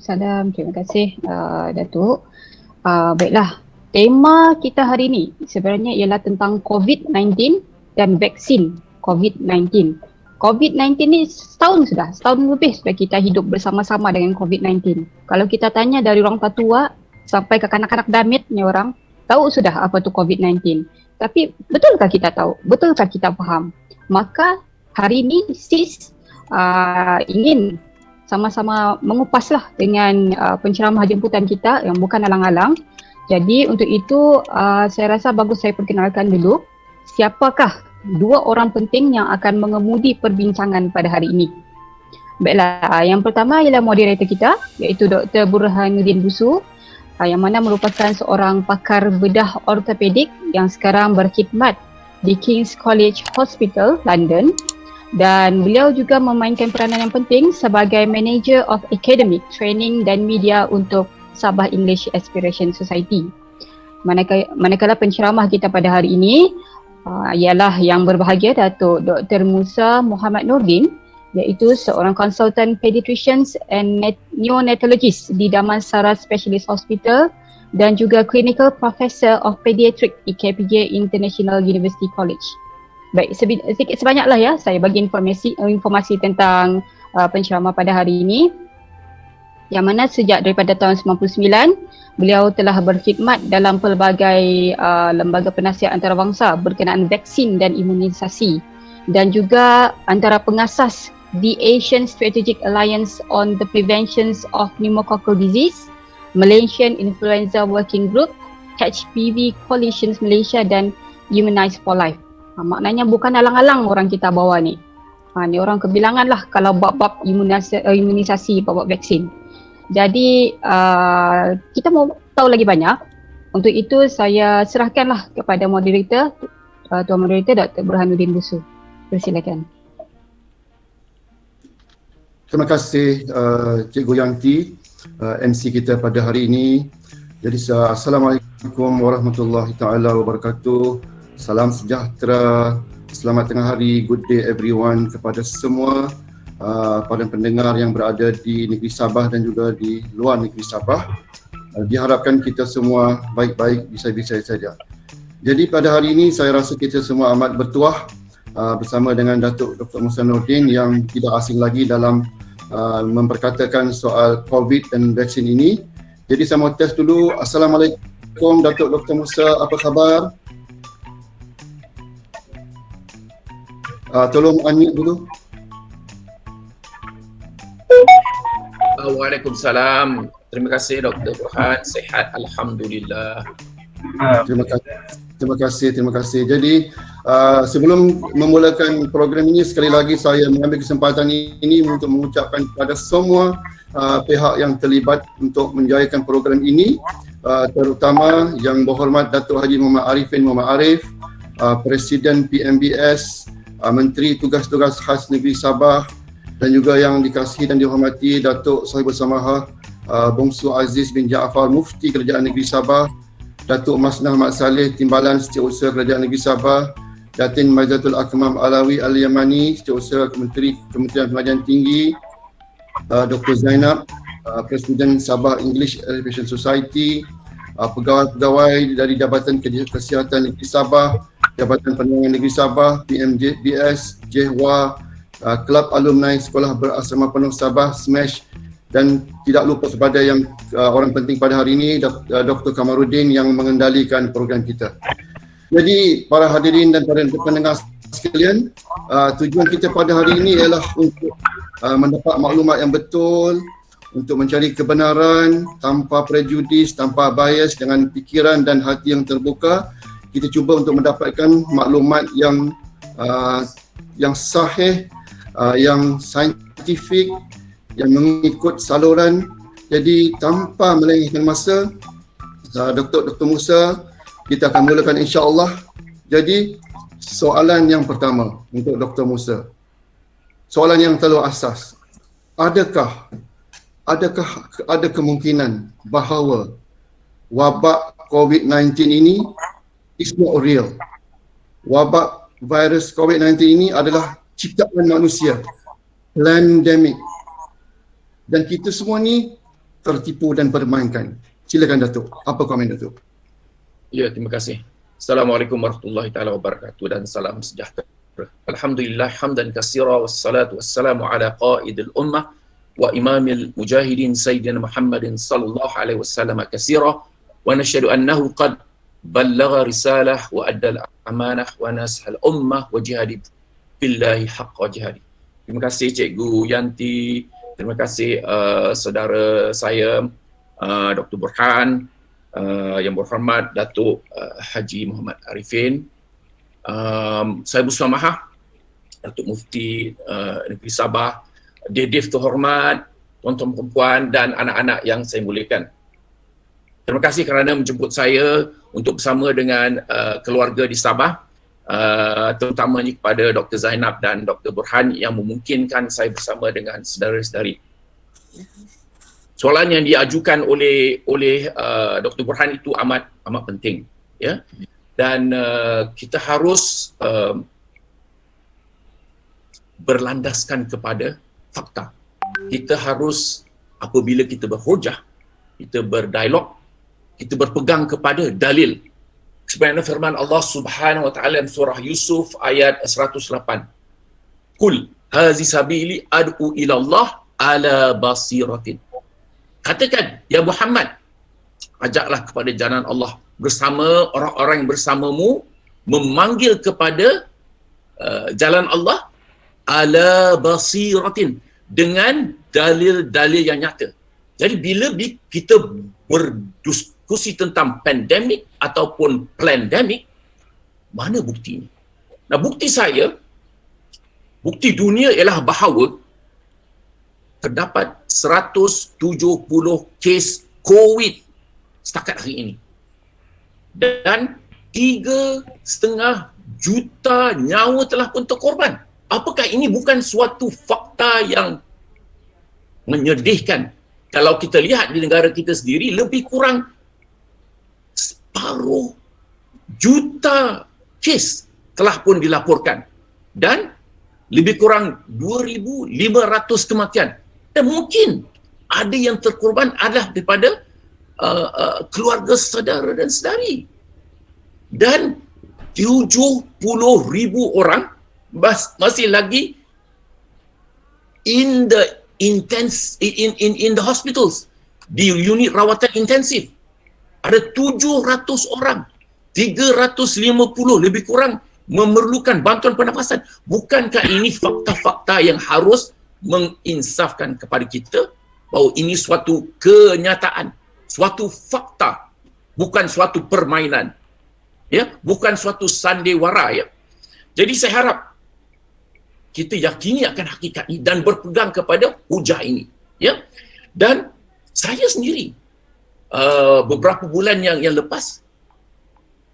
Salam, terima kasih uh, Datuk. Uh, baiklah, tema kita hari ini sebenarnya ialah tentang COVID-19 dan vaksin COVID-19. COVID-19 ni setahun sudah, setahun lebih sudah kita hidup bersama-sama dengan COVID-19. Kalau kita tanya dari orang tua sampai ke kanak-kanak damit ni orang, tahu sudah apa tu COVID-19. Tapi betulkah kita tahu? Betulkah kita faham? Maka hari ini SIS uh, ingin sama-sama mengupaslah dengan uh, penceramah jemputan kita yang bukan alang-alang. Jadi untuk itu uh, saya rasa bagus saya perkenalkan dulu siapakah dua orang penting yang akan mengemudi perbincangan pada hari ini. Baiklah, yang pertama ialah moderator kita iaitu Dr. Burhanuddin Busu uh, yang mana merupakan seorang pakar bedah ortopedik yang sekarang berkhidmat di King's College Hospital, London dan beliau juga memainkan peranan yang penting sebagai Manager of Academic Training dan Media untuk Sabah English Aspiration Society. Manakala, manakala penceramah kita pada hari ini uh, ialah yang berbahagia Datuk Dr. Musa Muhammad Nordin iaitu seorang konsultan pediatricians and neonatologist di Damansara Specialist Hospital dan juga clinical professor of pediatric di KPJ International University College. Baik, sedikit sebanyaklah ya saya bagi informasi informasi tentang uh, penceramah pada hari ini. Yang mana sejak daripada tahun 99 beliau telah berkhidmat dalam pelbagai uh, lembaga penasihat antarabangsa berkenaan vaksin dan imunisasi dan juga antara pengasas the Asian Strategic Alliance on the Prevention of Pneumococcal Disease, Malaysian Influenza Working Group, HPV Coalitions Malaysia dan Immunize for Life. Ha, maknanya bukan alang-alang orang kita bawa ni. Ha, ni orang kebilangan lah kalau bab-bab imunisasi, uh, imunisasi bab-bab vaksin. Jadi uh, kita mau tahu lagi banyak. Untuk itu saya serahkanlah kepada moderator, uh, Tuan Moderator Dr. Burhanuddin Busu. Persilakan. Terima kasih uh, Cikgu Yanti, uh, MC kita pada hari ini. Jadi uh, Assalamualaikum warahmatullahi taala wabarakatuh. Salam sejahtera, selamat tengah hari, good day everyone kepada semua uh, para pendengar yang berada di negeri Sabah dan juga di luar negeri Sabah. Uh, diharapkan kita semua baik-baik, bisa-bisa saja. Jadi pada hari ini saya rasa kita semua amat bertuah uh, bersama dengan Datuk Dr. Musa Nordin yang tidak asing lagi dalam uh, memperkatakan soal COVID dan vaksin ini. Jadi saya mau test dulu. Assalamualaikum Datuk Dr. Musa, apa khabar? Uh, tolong unmute dulu. Waalaikumsalam. Terima kasih Dr. Burhan. Sehat Alhamdulillah. Terima kasih. Terima kasih, terima kasih. Jadi uh, sebelum memulakan program ini sekali lagi saya mengambil kesempatan ini untuk mengucapkan kepada semua uh, pihak yang terlibat untuk menjayakan program ini uh, terutama yang berhormat Datuk Haji Muhammad Arifin Muhammad Arif, uh, Presiden PMBS, uh, Menteri Tugas-Tugas Khas Negeri Sabah, dan juga yang dikasihi dan dihormati Datuk Sahibul Samaha uh, Bongsu Aziz bin Jaafar Mufti Kerajaan Negeri Sabah Datuk Masnah Mat Saleh Timbalan Setiausaha Kerajaan Negeri Sabah Datin Majatul Akmam Alawi Al-Yamani Setiausaha Kementeri Kementerian Pengajian Tinggi uh, Dr. Zainab uh, Presiden Sabah English Education Society uh, pegawai-pegawai dari Jabatan Kesihatan Negeri Sabah Jabatan Penerangan Negeri Sabah PMJBS JEHWA uh, Kelab Alumni Sekolah Berasrama Penuh Sabah SMASH dan tidak lupa kepada yang uh, orang penting pada hari ini Dr. Kamarudin yang mengendalikan program kita. Jadi para hadirin dan para pendengar sekalian, uh, tujuan kita pada hari ini ialah untuk uh, mendapat maklumat yang betul untuk mencari kebenaran tanpa prejudis, tanpa bias dengan fikiran dan hati yang terbuka. Kita cuba untuk mendapatkan maklumat yang uh, yang sahih uh, yang saintifik yang mengikut saluran jadi tanpa melengahkan masa uh, Dr. Dr. Musa kita akan mulakan insya-Allah jadi soalan yang pertama untuk Dr. Musa soalan yang terlalu asas adakah adakah ada kemungkinan bahawa wabak COVID-19 ini is not real wabak virus COVID-19 ini adalah ciptaan manusia pandemik dan kita semua ni tertipu dan bermainkan. Silakan Datuk. Apa komen Datuk? Ya, terima kasih. Assalamualaikum warahmatullahi taala wabarakatuh dan salam sejahtera. Alhamdulillah hamdan katsira wassalatu wassalamu ala qaidil ummah wa imamil mujahidin sayyidina Muhammadin sallallahu alaihi wasallam katsira wa nashhadu annahu qad ballagha risalah wa adda amanah wa nasahal ummah wa jihadi billahi haqqa jihadi. Terima kasih Cikgu Yanti, terima kasih uh, saudara saya uh, Dr. Burhan, uh, yang berhormat Datuk uh, Haji Muhammad Arifin. Um, saya bersama Datuk Mufti uh, Negeri Sabah, Dedif terhormat, tuan-tuan perempuan dan anak-anak yang saya muliakan. Terima kasih kerana menjemput saya untuk bersama dengan uh, keluarga di Sabah uh, terutamanya kepada Dr. Zainab dan Dr. Burhan yang memungkinkan saya bersama dengan saudara-saudari. Soalan yang diajukan oleh oleh uh, Dr. Burhan itu amat amat penting ya. Dan uh, kita harus uh, berlandaskan kepada fakta. Kita harus apabila kita berhujah, kita berdialog, kita berpegang kepada dalil. Sebenarnya firman Allah Subhanahu wa taala dalam surah Yusuf ayat 108. Kul hazi sabili ad'u ila Allah ala basiratin. Katakan ya Muhammad ajaklah kepada jalan Allah bersama orang-orang yang bersamamu memanggil kepada uh, jalan Allah ala basiratin dengan dalil-dalil yang nyata. Jadi bila kita berdiskusi tentang pandemik ataupun pandemik, mana bukti ini? Nah bukti saya, bukti dunia ialah bahawa terdapat 170 kes COVID setakat hari ini. Dan tiga setengah juta nyawa telah pun terkorban. Apakah ini bukan suatu fakta yang menyedihkan? Kalau kita lihat di negara kita sendiri, lebih kurang separuh juta kes telah pun dilaporkan. Dan lebih kurang 2,500 kematian. Dan mungkin ada yang terkorban adalah daripada uh, uh, keluarga saudara dan sedari. Dan 70 ribu orang mas, masih lagi in the intense in in in the hospitals. Di unit rawatan intensif. Ada 700 orang. 350 lebih kurang memerlukan bantuan pernafasan. Bukankah ini fakta-fakta yang harus menginsafkan kepada kita bahawa ini suatu kenyataan suatu fakta bukan suatu permainan ya? Bukan suatu sandiwara ya? Jadi saya harap kita yakini akan hakikat ini dan berpegang kepada hujah ini ya. Dan saya sendiri uh, beberapa bulan yang yang lepas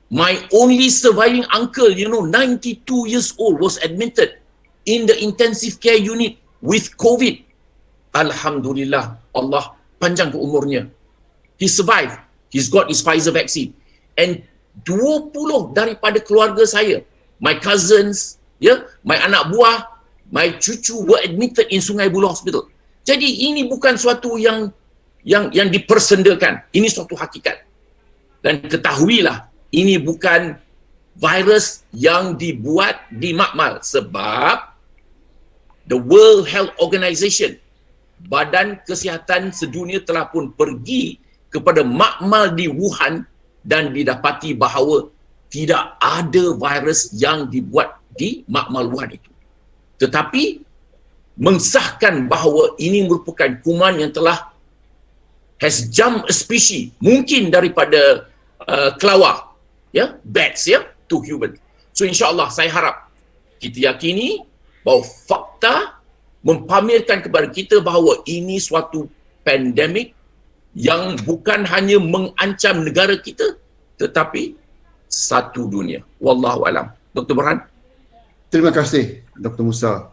my only surviving uncle you know 92 years old was admitted in the intensive care unit with covid. Alhamdulillah Allah panjang umurnya. He survived. He's got his Pfizer vaccine. And 20 daripada keluarga saya my cousins ya my anak buah my cucu were admitted in Sungai Buloh Hospital. Jadi ini bukan suatu yang yang yang dipersendakan. Ini suatu hakikat. Dan ketahuilah ini bukan virus yang dibuat di makmal sebab the World Health Organization Badan Kesihatan Sedunia telah pun pergi kepada makmal di Wuhan dan didapati bahawa tidak ada virus yang dibuat di makmal Wuhan itu. Tetapi mensahkan bahawa ini merupakan kuman yang telah has jumped a species mungkin daripada uh, kelawar ya bats ya to human. So insyaallah saya harap kita yakini bahawa fakta mempamerkan kepada kita bahawa ini suatu pandemik yang bukan hanya mengancam negara kita tetapi satu dunia. Wallahu alam. Dr. Burhan. Terima kasih Dr. Musa.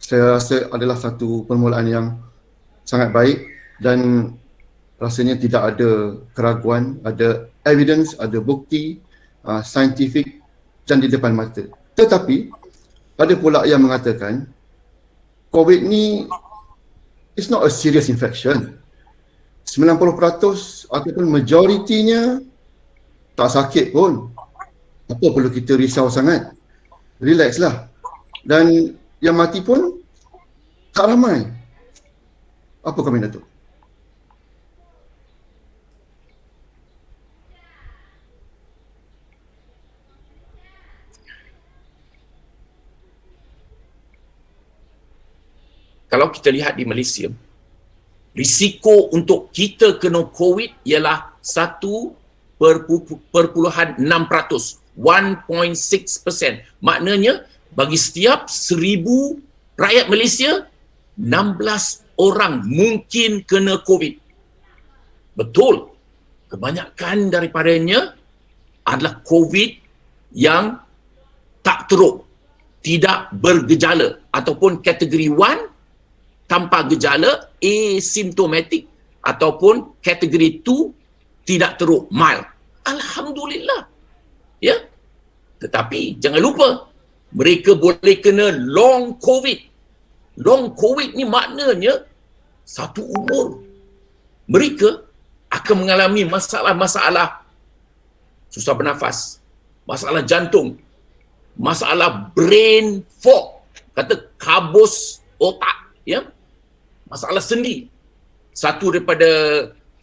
Saya rasa adalah satu permulaan yang sangat baik dan rasanya tidak ada keraguan, ada evidence, ada bukti uh, saintifik dan di depan mata. Tetapi ada pula yang mengatakan COVID ni is not a serious infection. 90% ataupun majoritinya tak sakit pun. Apa perlu kita risau sangat? Relax lah. Dan yang mati pun tak ramai. Apa komen Datuk? kalau kita lihat di Malaysia, risiko untuk kita kena COVID ialah 1.6%. 1.6%. Maknanya, bagi setiap seribu rakyat Malaysia, 16 orang mungkin kena COVID. Betul. Kebanyakan daripadanya adalah COVID yang tak teruk, tidak bergejala ataupun kategori 1 tanpa gejala asymptomatic ataupun kategori 2 tidak teruk mild. Alhamdulillah. Ya. Tetapi jangan lupa mereka boleh kena long covid. Long covid ni maknanya satu umur. Mereka akan mengalami masalah-masalah susah bernafas, masalah jantung, masalah brain fog, kata kabus otak, ya masalah sendi. Satu daripada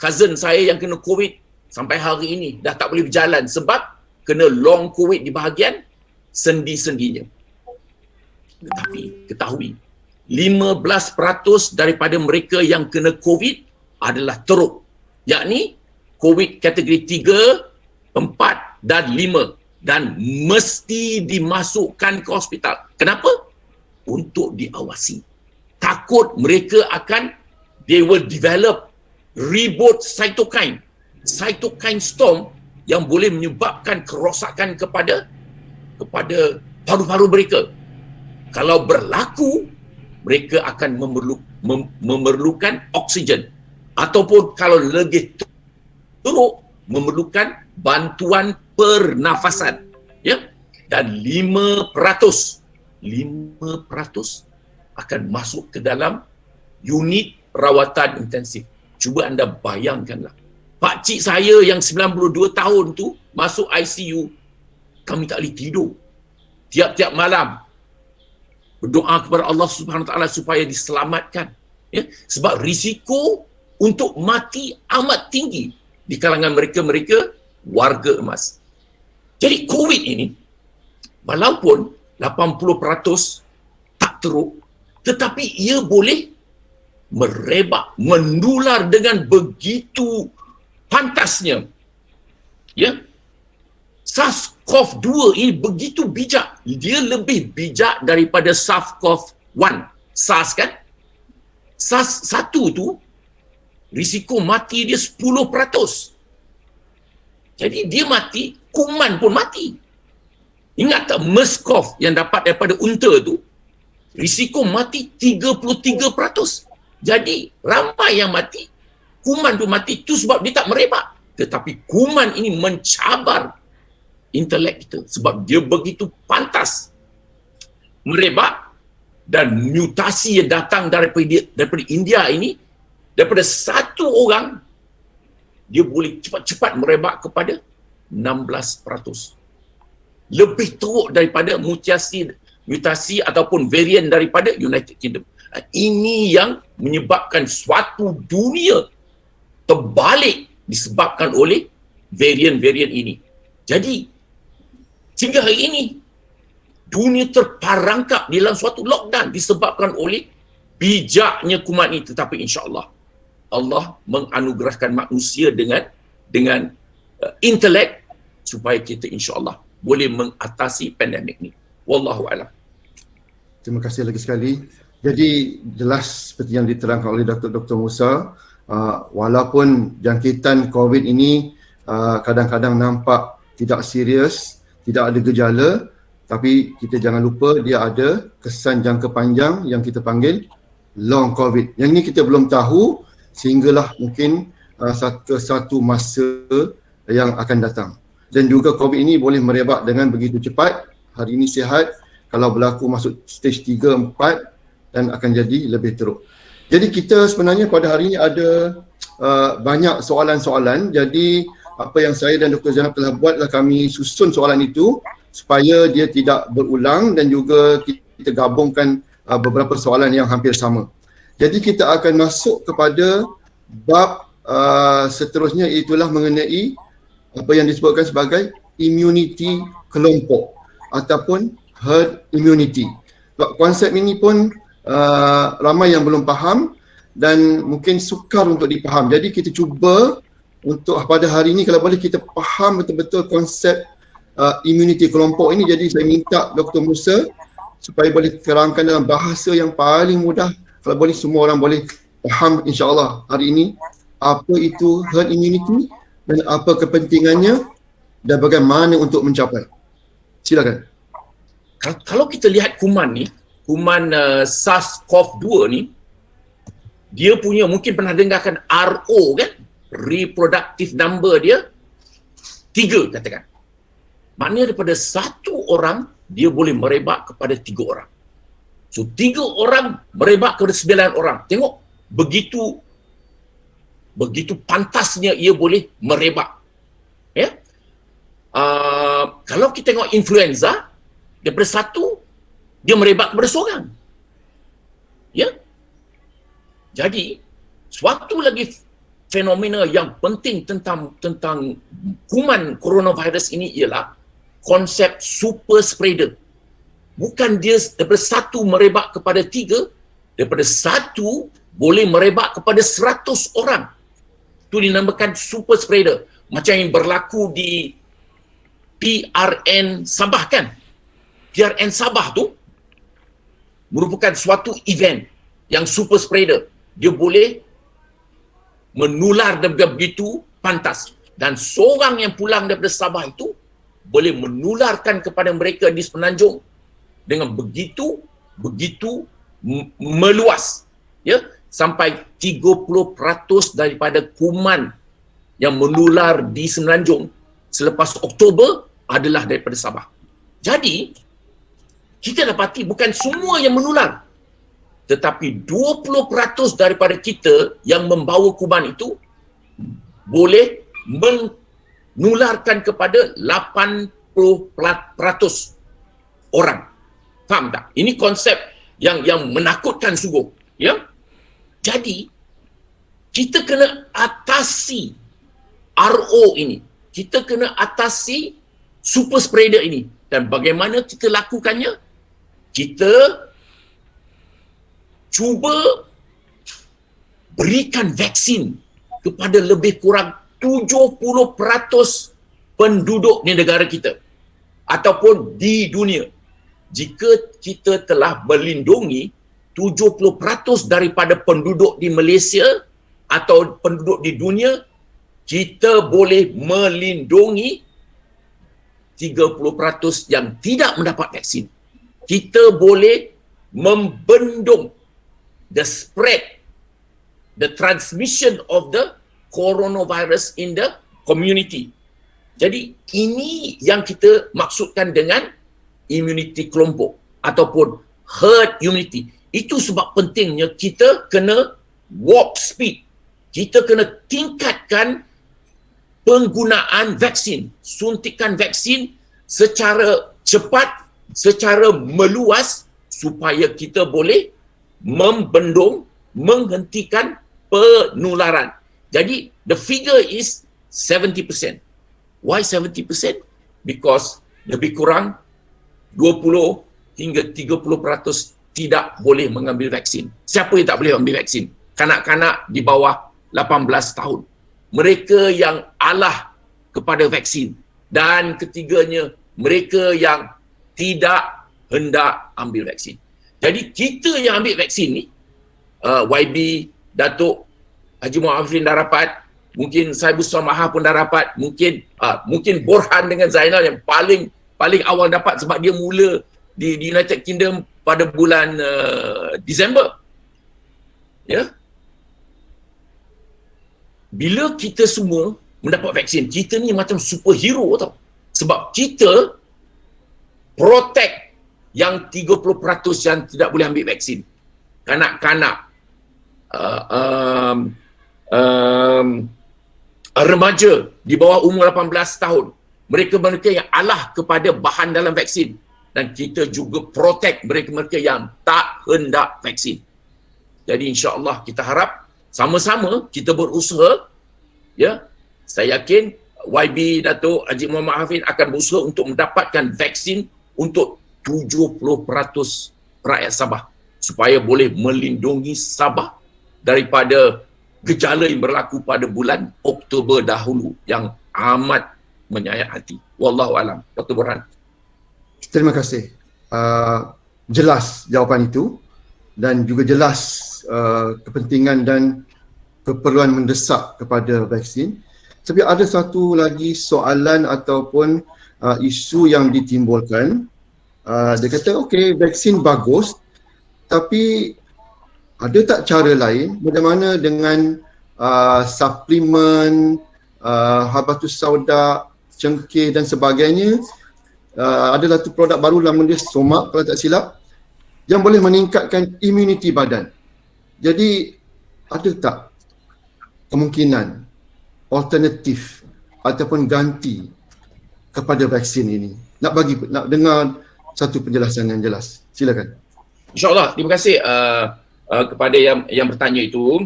cousin saya yang kena COVID sampai hari ini dah tak boleh berjalan sebab kena long COVID di bahagian sendi-sendinya. Tetapi ketahui, 15% daripada mereka yang kena COVID adalah teruk. Yakni COVID kategori 3, 4 dan 5 dan mesti dimasukkan ke hospital. Kenapa? Untuk diawasi takut mereka akan they will develop reboot cytokine cytokine storm yang boleh menyebabkan kerosakan kepada kepada paru-paru mereka kalau berlaku mereka akan memerlu, mem, memerlukan oksigen ataupun kalau lebih teruk memerlukan bantuan pernafasan ya dan 5% 5% akan masuk ke dalam unit rawatan intensif. Cuba anda bayangkanlah. Pak cik saya yang 92 tahun tu masuk ICU, kami tak boleh tidur. Tiap-tiap malam berdoa kepada Allah Subhanahu taala supaya diselamatkan. Ya, sebab risiko untuk mati amat tinggi di kalangan mereka-mereka warga emas. Jadi COVID ini walaupun 80% tak teruk tetapi ia boleh merebak, menular dengan begitu pantasnya. Ya. SARS-CoV-2 ini begitu bijak. Dia lebih bijak daripada SARS-CoV-1. SARS kan? SARS-1 tu risiko mati dia 10%. Jadi dia mati, kuman pun mati. Ingat tak MERS-CoV yang dapat daripada unta tu? risiko mati 33%. Jadi ramai yang mati, kuman tu mati tu sebab dia tak merebak. Tetapi kuman ini mencabar intelek kita sebab dia begitu pantas merebak dan mutasi yang datang daripada daripada India ini daripada satu orang dia boleh cepat-cepat merebak kepada 16%. Lebih teruk daripada mutasi mutasi ataupun varian daripada United Kingdom. Ini yang menyebabkan suatu dunia terbalik disebabkan oleh varian-varian ini. Jadi, sehingga hari ini, dunia terperangkap dalam suatu lockdown disebabkan oleh bijaknya kuman ini. Tetapi insyaAllah, Allah menganugerahkan manusia dengan dengan uh, intelek supaya kita insyaAllah boleh mengatasi pandemik ini. Wallahu a'lam. Terima kasih lagi sekali. Jadi jelas seperti yang diterangkan oleh Dr. Dr. Musa, uh, walaupun jangkitan COVID ini uh, kadang-kadang nampak tidak serius, tidak ada gejala, tapi kita jangan lupa dia ada kesan jangka panjang yang kita panggil long COVID. Yang ini kita belum tahu sehinggalah mungkin uh, satu, satu masa yang akan datang. Dan juga COVID ini boleh merebak dengan begitu cepat. Hari ini sihat, kalau berlaku masuk stage 3, 4 dan akan jadi lebih teruk. Jadi kita sebenarnya pada hari ini ada uh, banyak soalan-soalan jadi apa yang saya dan Dr. Zainab telah buat adalah kami susun soalan itu supaya dia tidak berulang dan juga kita gabungkan uh, beberapa soalan yang hampir sama. Jadi kita akan masuk kepada bab uh, seterusnya itulah mengenai apa yang disebutkan sebagai immunity kelompok ataupun herd immunity. Konsep ini pun uh, ramai yang belum faham dan mungkin sukar untuk dipaham. Jadi kita cuba untuk pada hari ini kalau boleh kita faham betul-betul konsep uh, immunity kelompok ini. Jadi saya minta Dr. Musa supaya boleh terangkan dalam bahasa yang paling mudah kalau boleh semua orang boleh faham insyaAllah hari ini apa itu herd immunity dan apa kepentingannya dan bagaimana untuk mencapai. Silakan. Kalau kita lihat kuman ni, kuman uh, SARS-CoV-2 ni, dia punya mungkin pernah dengarkan RO kan? Reproductive number dia tiga katakan. Maknanya daripada satu orang, dia boleh merebak kepada tiga orang. So tiga orang merebak kepada sembilan orang. Tengok begitu begitu pantasnya ia boleh merebak. Ya. Uh, kalau kita tengok influenza daripada satu dia merebak kepada seorang. Ya. Jadi suatu lagi fenomena yang penting tentang tentang kuman coronavirus ini ialah konsep super spreader. Bukan dia daripada satu merebak kepada tiga, daripada satu boleh merebak kepada seratus orang itu dinamakan super spreader macam yang berlaku di PRN Sabah kan PRN Sabah tu merupakan suatu event yang super spreader dia boleh menular daripada begitu pantas dan seorang yang pulang daripada Sabah itu boleh menularkan kepada mereka di semenanjung dengan begitu begitu meluas ya sampai 30% daripada kuman yang menular di Semenanjung selepas Oktober adalah daripada Sabah. Jadi, kita dapati bukan semua yang menular. Tetapi 20% daripada kita yang membawa kuman itu boleh menularkan kepada 80% orang. Faham tak? Ini konsep yang yang menakutkan sungguh. Ya? Jadi, kita kena atasi RO ini. Kita kena atasi super spreader ini. Dan bagaimana kita lakukannya? Kita cuba berikan vaksin kepada lebih kurang 70% penduduk di negara kita ataupun di dunia. Jika kita telah melindungi 70% daripada penduduk di Malaysia atau penduduk di dunia kita boleh melindungi 30% yang tidak mendapat vaksin. Kita boleh membendung the spread the transmission of the coronavirus in the community. Jadi ini yang kita maksudkan dengan immunity kelompok ataupun herd immunity. Itu sebab pentingnya kita kena warp speed. Kita kena tingkatkan penggunaan vaksin, suntikan vaksin secara cepat, secara meluas supaya kita boleh membendung, menghentikan penularan. Jadi the figure is 70%. Why 70%? Because lebih kurang 20 hingga 30% tidak boleh mengambil vaksin. Siapa yang tak boleh ambil vaksin? Kanak-kanak di bawah 18 tahun. Mereka yang alah kepada vaksin. Dan ketiganya, mereka yang tidak hendak ambil vaksin. Jadi kita yang ambil vaksin ni, uh, YB, Datuk, Haji Muhammad Afrin dah rapat, mungkin saya Busra Maha pun dah rapat, mungkin uh, mungkin Borhan dengan Zainal yang paling paling awal dapat sebab dia mula di, di United Kingdom pada bulan uh, Disember. Ya. Bila kita semua mendapat vaksin, kita ni macam superhero tau. Sebab kita protect yang 30% yang tidak boleh ambil vaksin. Kanak-kanak, uh, um, um, remaja di bawah umur 18 tahun. Mereka-mereka yang alah kepada bahan dalam vaksin dan kita juga protect mereka-mereka yang tak hendak vaksin. Jadi insya-Allah kita harap sama-sama kita berusaha ya. Saya yakin YB Datuk Haji Muhammad Hafid akan berusaha untuk mendapatkan vaksin untuk 70% rakyat Sabah supaya boleh melindungi Sabah daripada gejala yang berlaku pada bulan Oktober dahulu yang amat menyayat hati. Wallahu alam. Dr. Burhan. Terima kasih. Uh, jelas jawapan itu dan juga jelas uh, kepentingan dan keperluan mendesak kepada vaksin. Tapi ada satu lagi soalan ataupun uh, isu yang ditimbulkan. Uh, dia kata, okey, vaksin bagus tapi ada tak cara lain bagaimana dengan uh, suplemen, uh, habatus sauda, cengkeh dan sebagainya uh, ada satu produk baru nama dia Somak kalau tak silap yang boleh meningkatkan imuniti badan. Jadi ada tak kemungkinan alternatif ataupun ganti kepada vaksin ini? Nak bagi nak dengar satu penjelasan yang jelas. Silakan. InsyaAllah. Terima kasih uh, uh, kepada yang yang bertanya itu.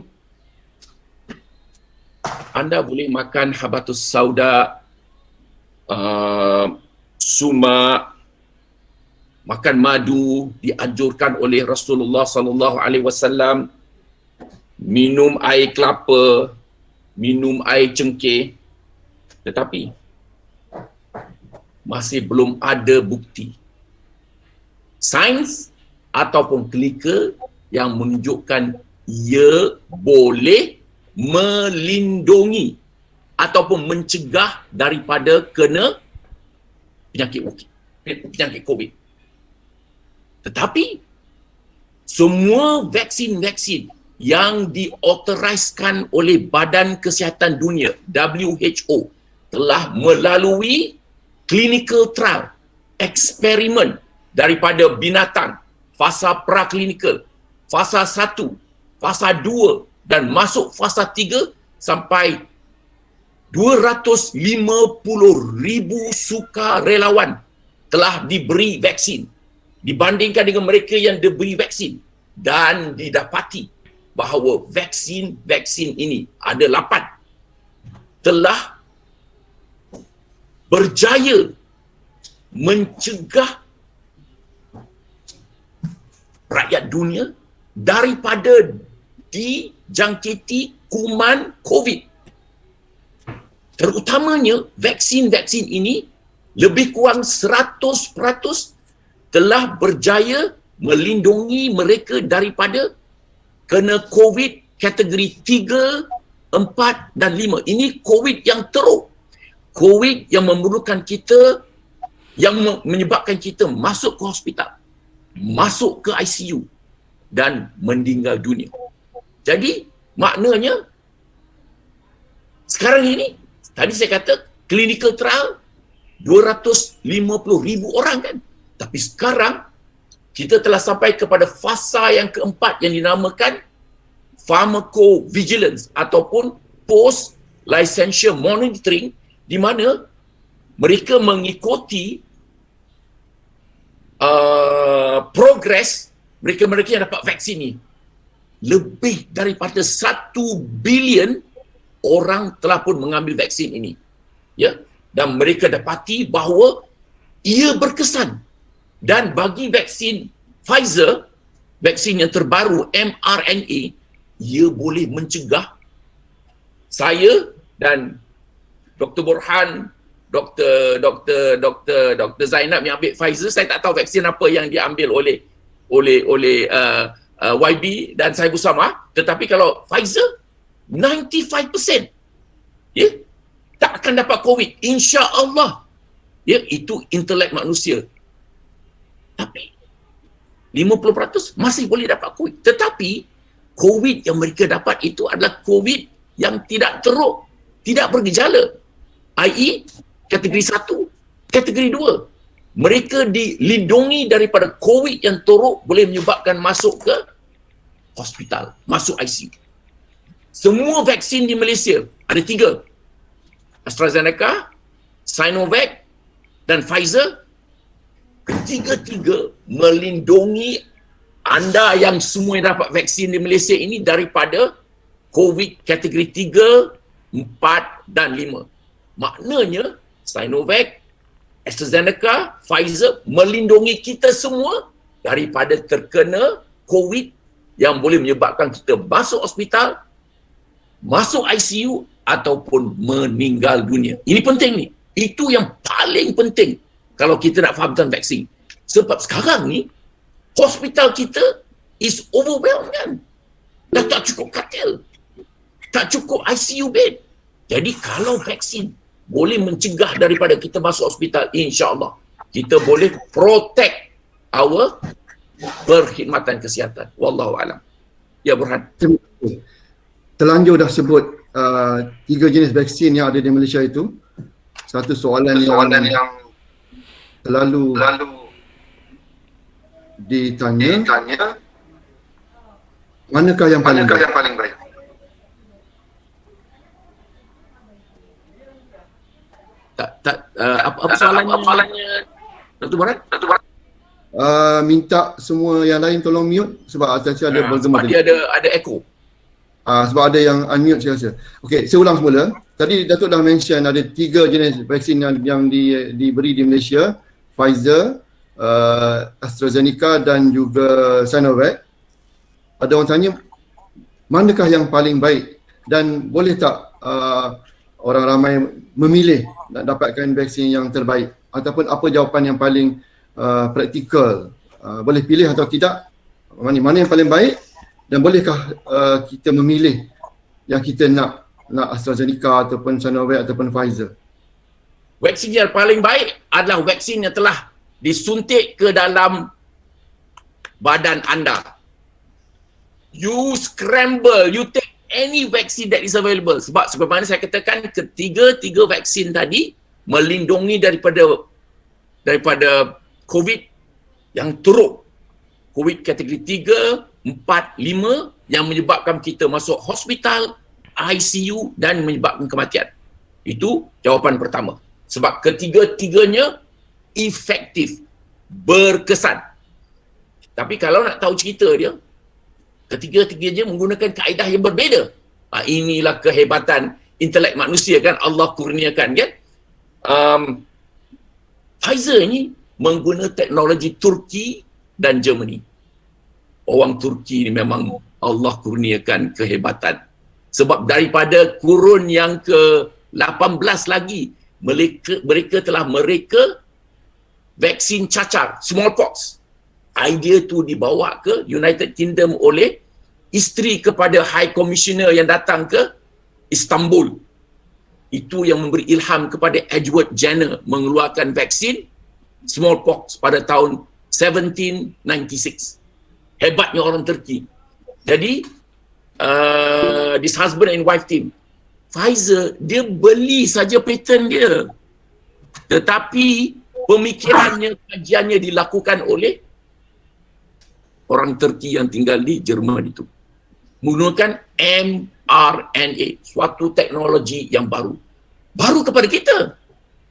Anda boleh makan habatus sauda, uh, sumak, makan madu dianjurkan oleh Rasulullah sallallahu alaihi wasallam minum air kelapa minum air cengkeh tetapi masih belum ada bukti sains ataupun klinikal yang menunjukkan ia boleh melindungi ataupun mencegah daripada kena penyakit penyakit COVID. Tetapi semua vaksin-vaksin yang diautoriskan oleh Badan Kesihatan Dunia WHO telah melalui clinical trial eksperimen daripada binatang fasa praklinikal fasa 1 fasa 2 dan masuk fasa 3 sampai 250 ribu sukarelawan telah diberi vaksin. Dibandingkan dengan mereka yang diberi vaksin dan didapati bahawa vaksin-vaksin ini ada lapan telah berjaya mencegah rakyat dunia daripada dijangkiti kuman COVID. Terutamanya vaksin-vaksin ini lebih kurang telah berjaya melindungi mereka daripada kena COVID kategori 3, 4 dan 5. Ini COVID yang teruk. COVID yang memerlukan kita, yang menyebabkan kita masuk ke hospital, masuk ke ICU dan meninggal dunia. Jadi maknanya sekarang ini, tadi saya kata clinical trial 250 ribu orang kan tapi sekarang kita telah sampai kepada fasa yang keempat yang dinamakan pharmacovigilance ataupun post licensure monitoring di mana mereka mengikuti uh, progres mereka-mereka yang dapat vaksin ini lebih daripada satu bilion orang telah pun mengambil vaksin ini ya dan mereka dapati bahawa ia berkesan dan bagi vaksin Pfizer, vaksin yang terbaru mRNA, ia boleh mencegah saya dan Dr. Burhan, Dr. Dr. Dr. Dr. Zainab yang ambil Pfizer, saya tak tahu vaksin apa yang diambil oleh oleh oleh uh, uh, YB dan saya bersama, tetapi kalau Pfizer 95% ya tak akan dapat COVID insya-Allah ya itu intelek manusia tapi 50% masih boleh dapat COVID. Tetapi COVID yang mereka dapat itu adalah COVID yang tidak teruk, tidak bergejala. I.e. kategori 1, kategori 2. Mereka dilindungi daripada COVID yang teruk boleh menyebabkan masuk ke hospital, masuk ICU. semua vaksin di Malaysia ada tiga. AstraZeneca, Sinovac dan Pfizer ketiga-tiga melindungi anda yang semua yang dapat vaksin di Malaysia ini daripada COVID kategori 3, 4 dan 5. Maknanya Sinovac, AstraZeneca, Pfizer melindungi kita semua daripada terkena COVID yang boleh menyebabkan kita masuk hospital, masuk ICU ataupun meninggal dunia. Ini penting ni. Itu yang paling penting kalau kita nak faham tentang vaksin. Sebab sekarang ni hospital kita is overwhelmed kan. Dah tak cukup katil. Tak cukup ICU bed. Jadi kalau vaksin boleh mencegah daripada kita masuk hospital, insyaAllah kita boleh protect our perkhidmatan kesihatan. Wallahu alam. Ya Burhan. Terlanjur dah sebut uh, tiga jenis vaksin yang ada di Malaysia itu. Satu soalan, soalan yang, yang terlalu, terlalu ditanya, ditanya manakah yang paling manakah baik? yang paling baik? Tak uh, apa apa soalannya? Apa soalannya? Dr. Barat? Dr. Barat? Uh, minta semua yang lain tolong mute sebab atas ada uh, bergema sebab dia ada ada echo. Uh, sebab ada yang unmute saya rasa. Okey, saya ulang semula. Tadi Datuk dah mention ada tiga jenis vaksin yang, yang di, diberi di Malaysia. Pfizer, uh, AstraZeneca dan juga Sinovac. Ada orang tanya, manakah yang paling baik dan boleh tak uh, orang ramai memilih nak dapatkan vaksin yang terbaik ataupun apa jawapan yang paling uh, praktikal uh, boleh pilih atau tidak mana, mana yang paling baik dan bolehkah uh, kita memilih yang kita nak nak AstraZeneca ataupun Sinovac ataupun Pfizer vaksin yang paling baik adalah vaksin yang telah disuntik ke dalam badan anda. You scramble, you take any vaccine that is available. Sebab sebagaimana saya katakan, ketiga-tiga vaksin tadi melindungi daripada daripada COVID yang teruk. COVID kategori 3, 4, 5 yang menyebabkan kita masuk hospital, ICU dan menyebabkan kematian. Itu jawapan pertama. Sebab ketiga-tiganya efektif, berkesan. Tapi kalau nak tahu cerita dia, ketiga-tiganya menggunakan kaedah yang berbeza. Ha, inilah kehebatan intelek manusia kan Allah kurniakan kan. Um, Pfizer ni menggunakan teknologi Turki dan Germany. Orang Turki ni memang Allah kurniakan kehebatan. Sebab daripada kurun yang ke-18 lagi, mereka, mereka telah mereka vaksin cacar, smallpox. Idea tu dibawa ke United Kingdom oleh isteri kepada High Commissioner yang datang ke Istanbul. Itu yang memberi ilham kepada Edward Jenner mengeluarkan vaksin smallpox pada tahun 1796. Hebatnya orang Turki. Jadi, uh, this husband and wife team, Pfizer, dia beli saja patent dia. Tetapi pemikirannya, kajiannya dilakukan oleh orang Turki yang tinggal di Jerman itu. Menggunakan mRNA, suatu teknologi yang baru. Baru kepada kita.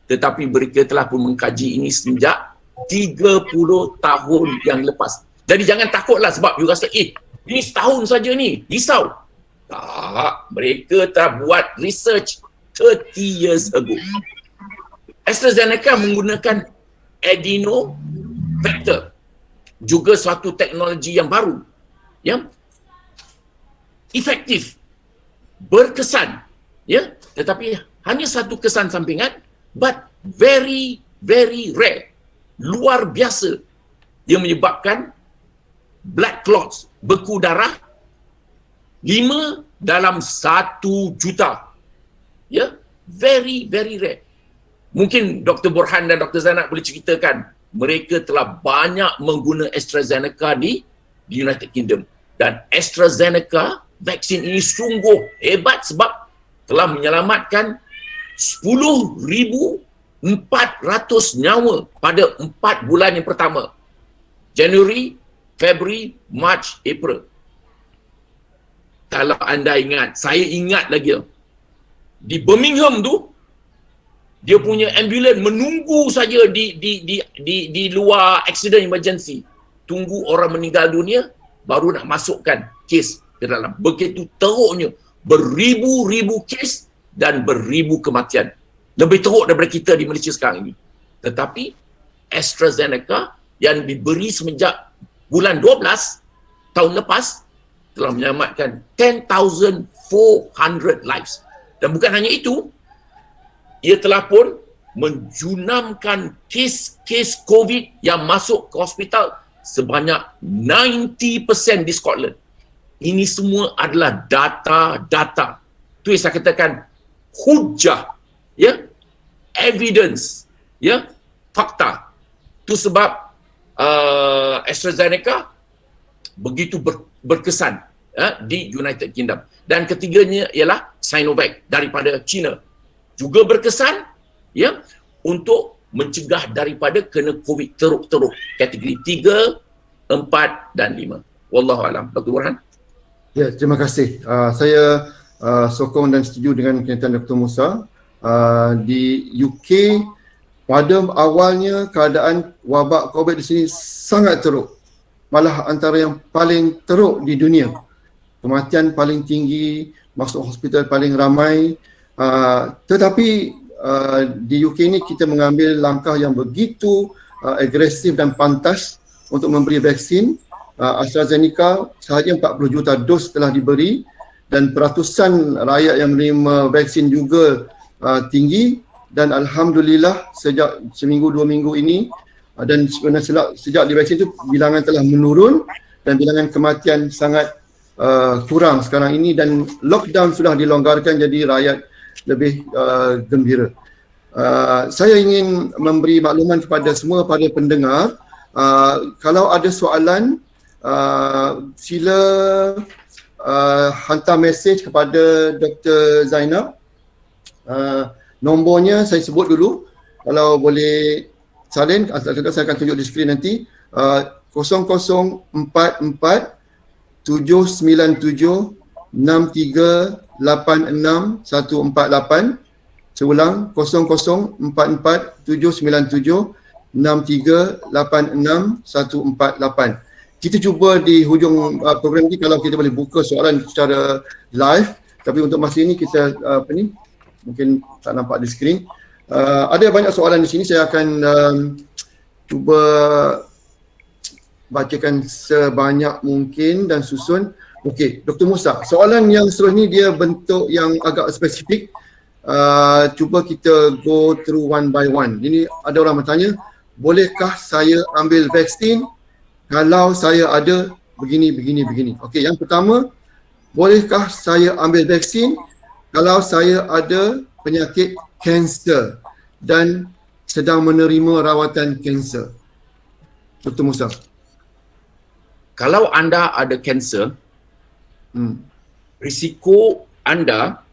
Tetapi mereka telah pun mengkaji ini sejak 30 tahun yang lepas. Jadi jangan takutlah sebab you rasa, eh, ini setahun saja ni, risau. Tak, mereka telah buat research 30 years ago. AstraZeneca menggunakan adeno vector juga suatu teknologi yang baru ya efektif berkesan ya tetapi hanya satu kesan sampingan but very very rare luar biasa yang menyebabkan blood clots beku darah lima dalam satu juta ya very very rare Mungkin Dr. Burhan dan Dr. Zainab boleh ceritakan mereka telah banyak mengguna AstraZeneca di, di United Kingdom. Dan AstraZeneca vaksin ini sungguh hebat sebab telah menyelamatkan 10,400 nyawa pada 4 bulan yang pertama. Januari, Februari, March, April. kalau anda ingat, saya ingat lagi. Di Birmingham tu, dia punya ambulans menunggu saja di di di di di luar accident emergency. Tunggu orang meninggal dunia baru nak masukkan kes ke dalam. Begitu teruknya beribu-ribu kes dan beribu kematian. Lebih teruk daripada kita di Malaysia sekarang ini. Tetapi AstraZeneca yang diberi semenjak bulan 12 tahun lepas telah menyelamatkan 10,400 lives. Dan bukan hanya itu, ia telah pun menjunamkan kes-kes COVID yang masuk ke hospital sebanyak 90% di Scotland. Ini semua adalah data-data. Itu yang saya katakan hujah, ya, evidence, ya, fakta. Itu sebab uh, AstraZeneca begitu ber, berkesan ya, di United Kingdom. Dan ketiganya ialah Sinovac daripada China juga berkesan ya untuk mencegah daripada kena COVID teruk-teruk kategori 3, 4 dan 5. Wallahu alam. Dr. Burhan. Ya, terima kasih. Uh, saya uh, sokong dan setuju dengan kenyataan Dr. Musa. Uh, di UK pada awalnya keadaan wabak COVID di sini sangat teruk. Malah antara yang paling teruk di dunia. Kematian paling tinggi, masuk hospital paling ramai, Uh, tetapi uh, di UK ini kita mengambil langkah yang begitu uh, agresif dan pantas untuk memberi vaksin. Uh, AstraZeneca sahaja 40 juta dos telah diberi dan peratusan rakyat yang menerima vaksin juga uh, tinggi dan alhamdulillah sejak seminggu dua minggu ini uh, dan sebenarnya sejak divaksin itu bilangan telah menurun dan bilangan kematian sangat uh, kurang sekarang ini dan lockdown sudah dilonggarkan jadi rakyat lebih uh, gembira. Uh, saya ingin memberi makluman kepada semua para pendengar uh, kalau ada soalan uh, sila uh, hantar mesej kepada Dr. Zainab uh, nombornya saya sebut dulu. Kalau boleh salin saya akan tunjuk di skrin nanti. Uh, 0044 797 6386 148 Seulang 0047976386 Kita cuba di hujung uh, program ini kalau kita boleh buka soalan secara live tapi untuk masa ini kita uh, apa ni mungkin tak nampak di skrin. Uh, ada banyak soalan di sini saya akan um, cuba bacakan sebanyak mungkin dan susun Okey, Dr. Musa, soalan yang seterusnya dia bentuk yang agak spesifik. Uh, cuba kita go through one by one. Ini ada orang bertanya, bolehkah saya ambil vaksin kalau saya ada begini, begini, begini. Okey, yang pertama, bolehkah saya ambil vaksin kalau saya ada penyakit kanser dan sedang menerima rawatan kanser? Dr. Musa. Kalau anda ada kanser, hmm. risiko anda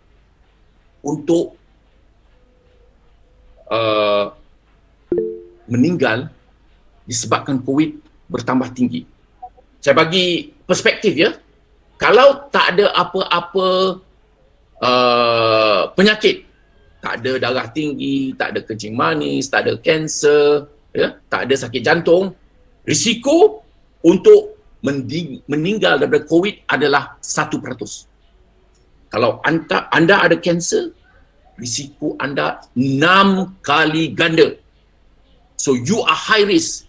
untuk uh, meninggal disebabkan COVID bertambah tinggi. Saya bagi perspektif ya. Kalau tak ada apa-apa uh, penyakit, tak ada darah tinggi, tak ada kencing manis, tak ada kanser, ya, tak ada sakit jantung, risiko untuk meninggal daripada COVID adalah 1%. Kalau anda, anda ada kanser, risiko anda 6 kali ganda. So you are high risk.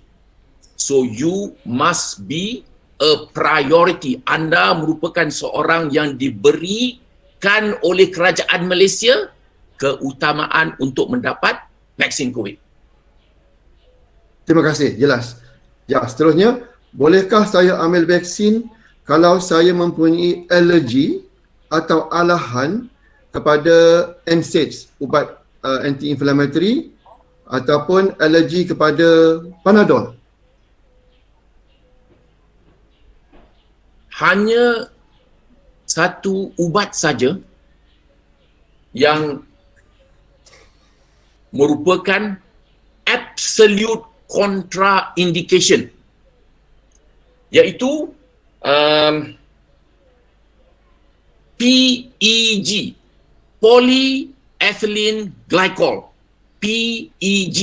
So you must be a priority. Anda merupakan seorang yang diberikan oleh kerajaan Malaysia keutamaan untuk mendapat vaksin COVID. Terima kasih, jelas. Ya, seterusnya bolehkah saya ambil vaksin kalau saya mempunyai alergi atau alahan kepada NSAIDs, ubat uh, anti-inflammatory ataupun alergi kepada Panadol? Hanya satu ubat saja yang merupakan absolute contraindication iaitu um, PEG, polyethylene glycol. PEG.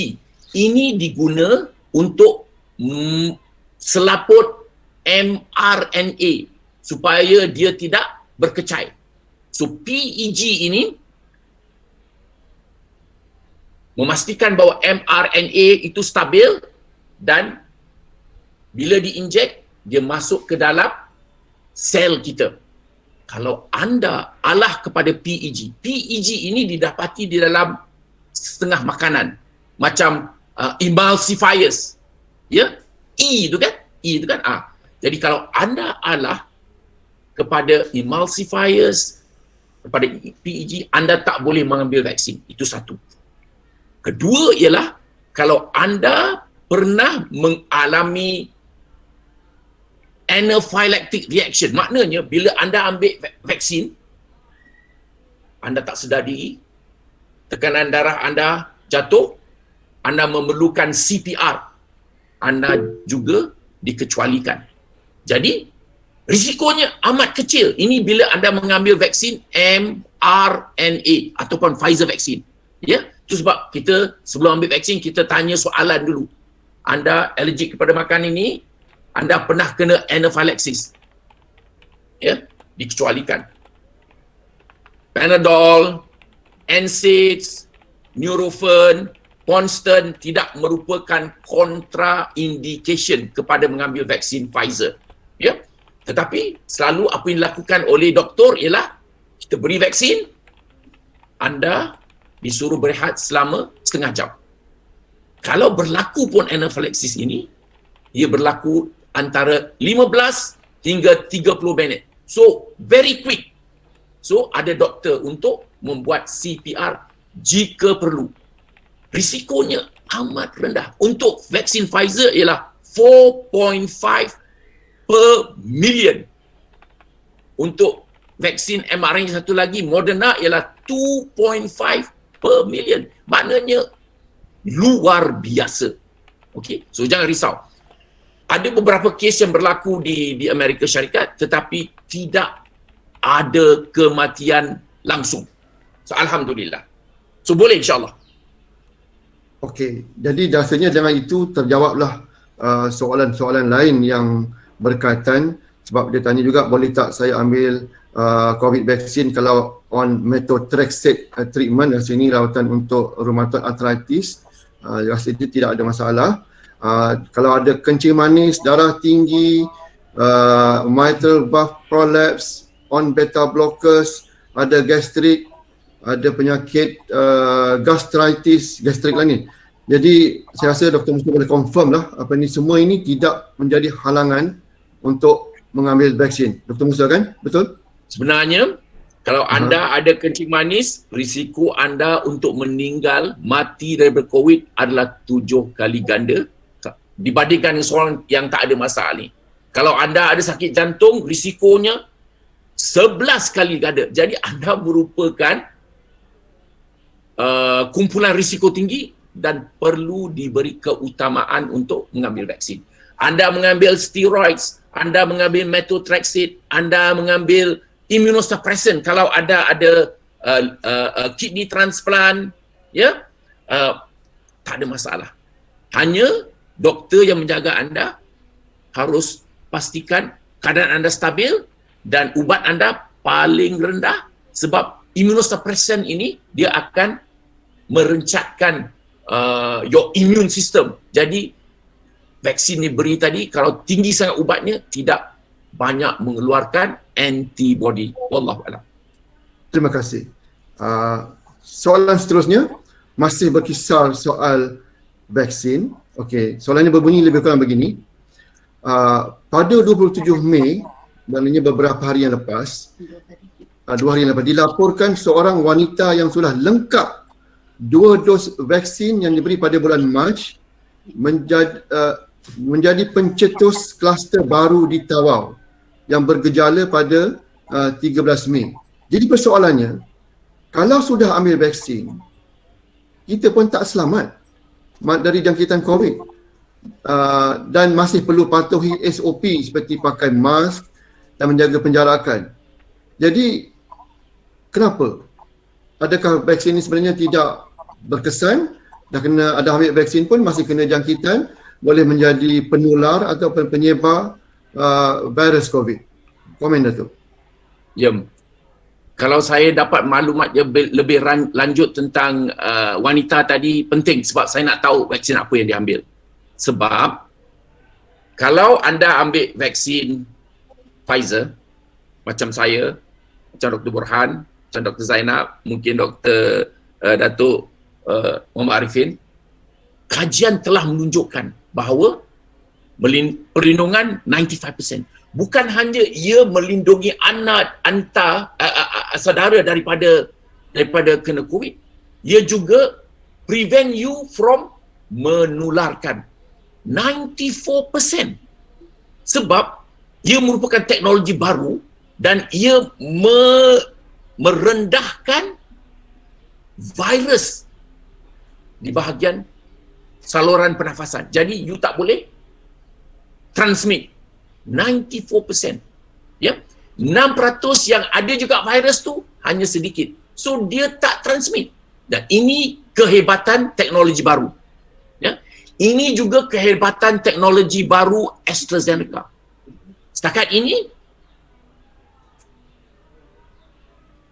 Ini diguna untuk selaput mRNA supaya dia tidak berkecai. So PEG ini memastikan bahawa mRNA itu stabil dan bila diinjek dia masuk ke dalam sel kita. Kalau anda alah kepada PEG, PEG ini didapati di dalam setengah makanan macam uh, emulsifiers. Ya? E itu kan? E itu kan? Ah. Jadi kalau anda alah kepada emulsifiers kepada PEG, anda tak boleh mengambil vaksin. Itu satu. Kedua ialah kalau anda pernah mengalami anaphylactic reaction, maknanya bila anda ambil vaksin, anda tak sedar diri, tekanan darah anda jatuh, anda memerlukan CPR, anda juga dikecualikan. Jadi, risikonya amat kecil. Ini bila anda mengambil vaksin mRNA ataupun Pfizer vaksin. Ya, itu sebab kita sebelum ambil vaksin kita tanya soalan dulu. Anda allergic kepada makan ini? Anda pernah kena anaphylaxis? Ya, dikecualikan. Panadol, NSAIDs, Nurofen, Ponston tidak merupakan contraindication kepada mengambil vaksin Pfizer. Ya. Tetapi selalu apa yang dilakukan oleh doktor ialah kita beri vaksin, anda disuruh berehat selama setengah jam. Kalau berlaku pun anaphylaxis ini, ia berlaku antara 15 hingga 30 minit. So, very quick. So, ada doktor untuk membuat CPR jika perlu. Risikonya amat rendah. Untuk vaksin Pfizer ialah 4.5 per million. Untuk vaksin mRNA satu lagi, Moderna ialah 2.5 per million. Maknanya luar biasa. Okey, so jangan risau. Ada beberapa kes yang berlaku di di Amerika Syarikat tetapi tidak ada kematian langsung. So alhamdulillah. So boleh insya-Allah. Okey, jadi rasanya dengan itu terjawablah uh, soalan-soalan lain yang berkaitan. Sebab dia tanya juga boleh tak saya ambil uh, COVID vaksin kalau on methotrexate uh, treatment? Yang sini rawatan untuk rheumatoid arthritis. Uh, rasa itu tidak ada masalah. Uh, kalau ada kencing manis, darah tinggi uh, mitral valve prolapse on beta blockers ada gastrik ada penyakit uh, gastritis gastrik lah ni. Jadi saya rasa Dr. Mustafa boleh confirm lah apa ni. Semua ini tidak menjadi halangan untuk mengambil vaksin. Dr. Musa kan? Betul? Sebenarnya kalau uh-huh. anda ada kencing manis, risiko anda untuk meninggal mati daripada COVID adalah tujuh kali ganda dibandingkan dengan seorang yang tak ada masalah ni. Kalau anda ada sakit jantung, risikonya sebelas kali ganda. Jadi anda merupakan uh, kumpulan risiko tinggi dan perlu diberi keutamaan untuk mengambil vaksin. Anda mengambil steroids, anda mengambil methotrexate, anda mengambil immunosuppressant. Kalau ada ada uh, uh, uh, kidney transplant ya uh, tak ada masalah. Hanya doktor yang menjaga anda harus pastikan keadaan anda stabil dan ubat anda paling rendah sebab immunosuppressant ini dia akan merencatkan uh, your immune system. Jadi vaksin diberi tadi kalau tinggi sangat ubatnya tidak banyak mengeluarkan antibody. Wallahu a'lam. Terima kasih. Uh, soalan seterusnya masih berkisar soal vaksin. Okey, soalannya berbunyi lebih kurang begini. Uh, pada 27 Mei, maknanya beberapa hari yang lepas, uh, dua hari yang lepas, dilaporkan seorang wanita yang sudah lengkap dua dos vaksin yang diberi pada bulan Mac menjadi uh, menjadi pencetus kluster baru di Tawau yang bergejala pada uh, 13 Mei. Jadi persoalannya, kalau sudah ambil vaksin, kita pun tak selamat dari jangkitan COVID uh, dan masih perlu patuhi SOP seperti pakai mask dan menjaga penjarakan. Jadi Kenapa? Adakah vaksin ini sebenarnya tidak berkesan dah kena ada ambil vaksin pun masih kena jangkitan boleh menjadi penular atau penyebar uh, virus COVID. Komen Datuk. Ya. Kalau saya dapat maklumat lebih, lebih lanjut tentang uh, wanita tadi penting sebab saya nak tahu vaksin apa yang diambil. Sebab kalau anda ambil vaksin Pfizer macam saya, macam Dr. Burhan, macam Dr. Zainab, mungkin Dr. Uh, Datuk uh, Muhammad Arifin, kajian telah menunjukkan bahawa perlindungan 95%. Bukan hanya ia melindungi anak anta uh, uh, uh, saudara daripada daripada kena COVID, ia juga prevent you from menularkan 94%. Sebab ia merupakan teknologi baru dan ia me, merendahkan virus di bahagian saluran pernafasan. Jadi you tak boleh transmit 94%. Ya. 6% yang ada juga virus tu hanya sedikit. So dia tak transmit. Dan ini kehebatan teknologi baru. Ya. Ini juga kehebatan teknologi baru AstraZeneca. Setakat ini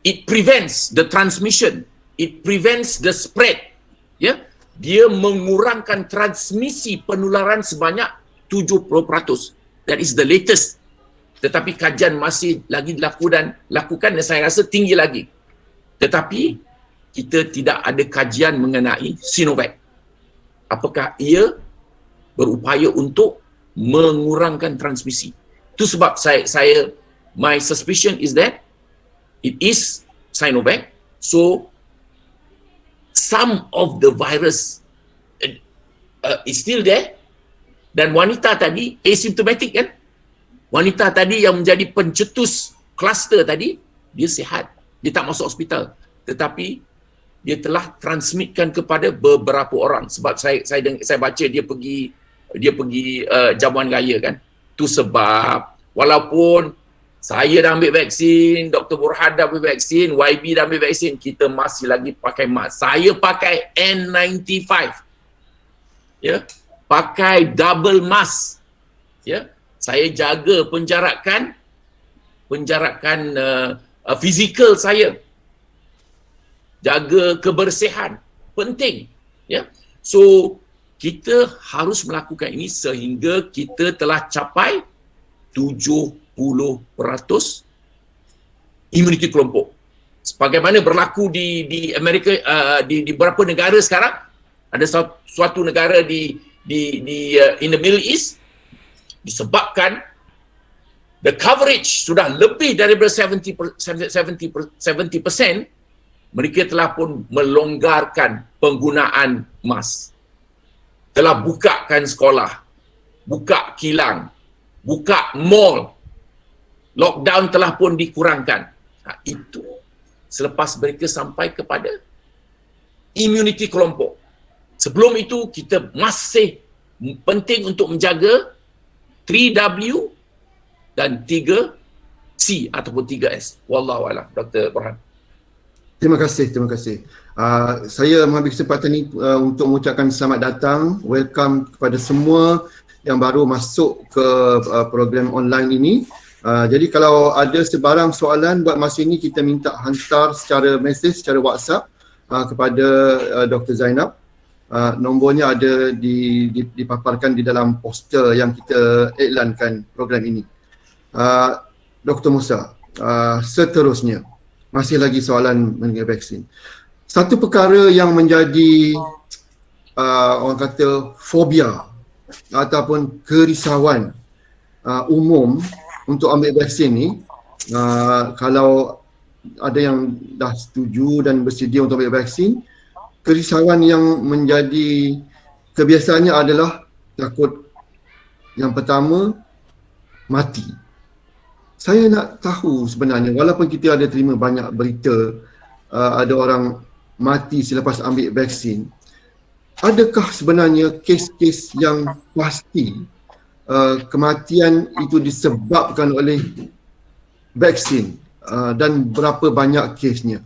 it prevents the transmission, it prevents the spread. Ya dia mengurangkan transmisi penularan sebanyak 70%. That is the latest. Tetapi kajian masih lagi dilakukan lakukan dan saya rasa tinggi lagi. Tetapi kita tidak ada kajian mengenai Sinovac. Apakah ia berupaya untuk mengurangkan transmisi? Itu sebab saya saya my suspicion is that it is Sinovac. So some of the virus uh, is still there. Dan wanita tadi asymptomatic kan? Wanita tadi yang menjadi pencetus kluster tadi dia sihat dia tak masuk hospital. Tetapi dia telah transmitkan kepada beberapa orang. Sebab saya saya saya baca dia pergi dia pergi uh, jamuan raya kan? Tu sebab walaupun saya dah ambil vaksin, Dr. Burhan dah ambil vaksin, YB dah ambil vaksin, kita masih lagi pakai mask. Saya pakai N95. Ya. Pakai double mask. Ya. Saya jaga penjarakan penjarakan uh, uh, fizikal saya. Jaga kebersihan. Penting. Ya. So, kita harus melakukan ini sehingga kita telah capai 70 imuniti kelompok. Sebagaimana berlaku di di Amerika uh, di di beberapa negara sekarang ada suatu negara di di di uh, in the Middle East disebabkan the coverage sudah lebih daripada 70 70 70% mereka telah pun melonggarkan penggunaan mask. Telah bukakan sekolah, buka kilang, buka mall, lockdown telah pun dikurangkan. Ha, itu selepas mereka sampai kepada imuniti kelompok. Sebelum itu kita masih penting untuk menjaga 3W dan 3C ataupun 3S. Wallahu a'lam. Dr. Burhan. Terima kasih, terima kasih. Uh, saya mengambil kesempatan ini uh, untuk mengucapkan selamat datang, welcome kepada semua yang baru masuk ke uh, program online ini. Uh, jadi kalau ada sebarang soalan buat masa ini kita minta hantar secara mesej secara WhatsApp uh, kepada uh, Dr. Zainab. Uh, nombornya ada di, di, dipaparkan di dalam poster yang kita iklankan program ini. Uh, Dr. Musa, uh, seterusnya masih lagi soalan mengenai vaksin. Satu perkara yang menjadi uh, orang kata fobia ataupun kerisauan uh, umum untuk ambil vaksin ni uh, kalau ada yang dah setuju dan bersedia untuk ambil vaksin kerisauan yang menjadi kebiasaannya adalah takut yang pertama mati. Saya nak tahu sebenarnya walaupun kita ada terima banyak berita uh, ada orang mati selepas ambil vaksin adakah sebenarnya kes-kes yang pasti uh, kematian itu disebabkan oleh vaksin uh, dan berapa banyak kesnya.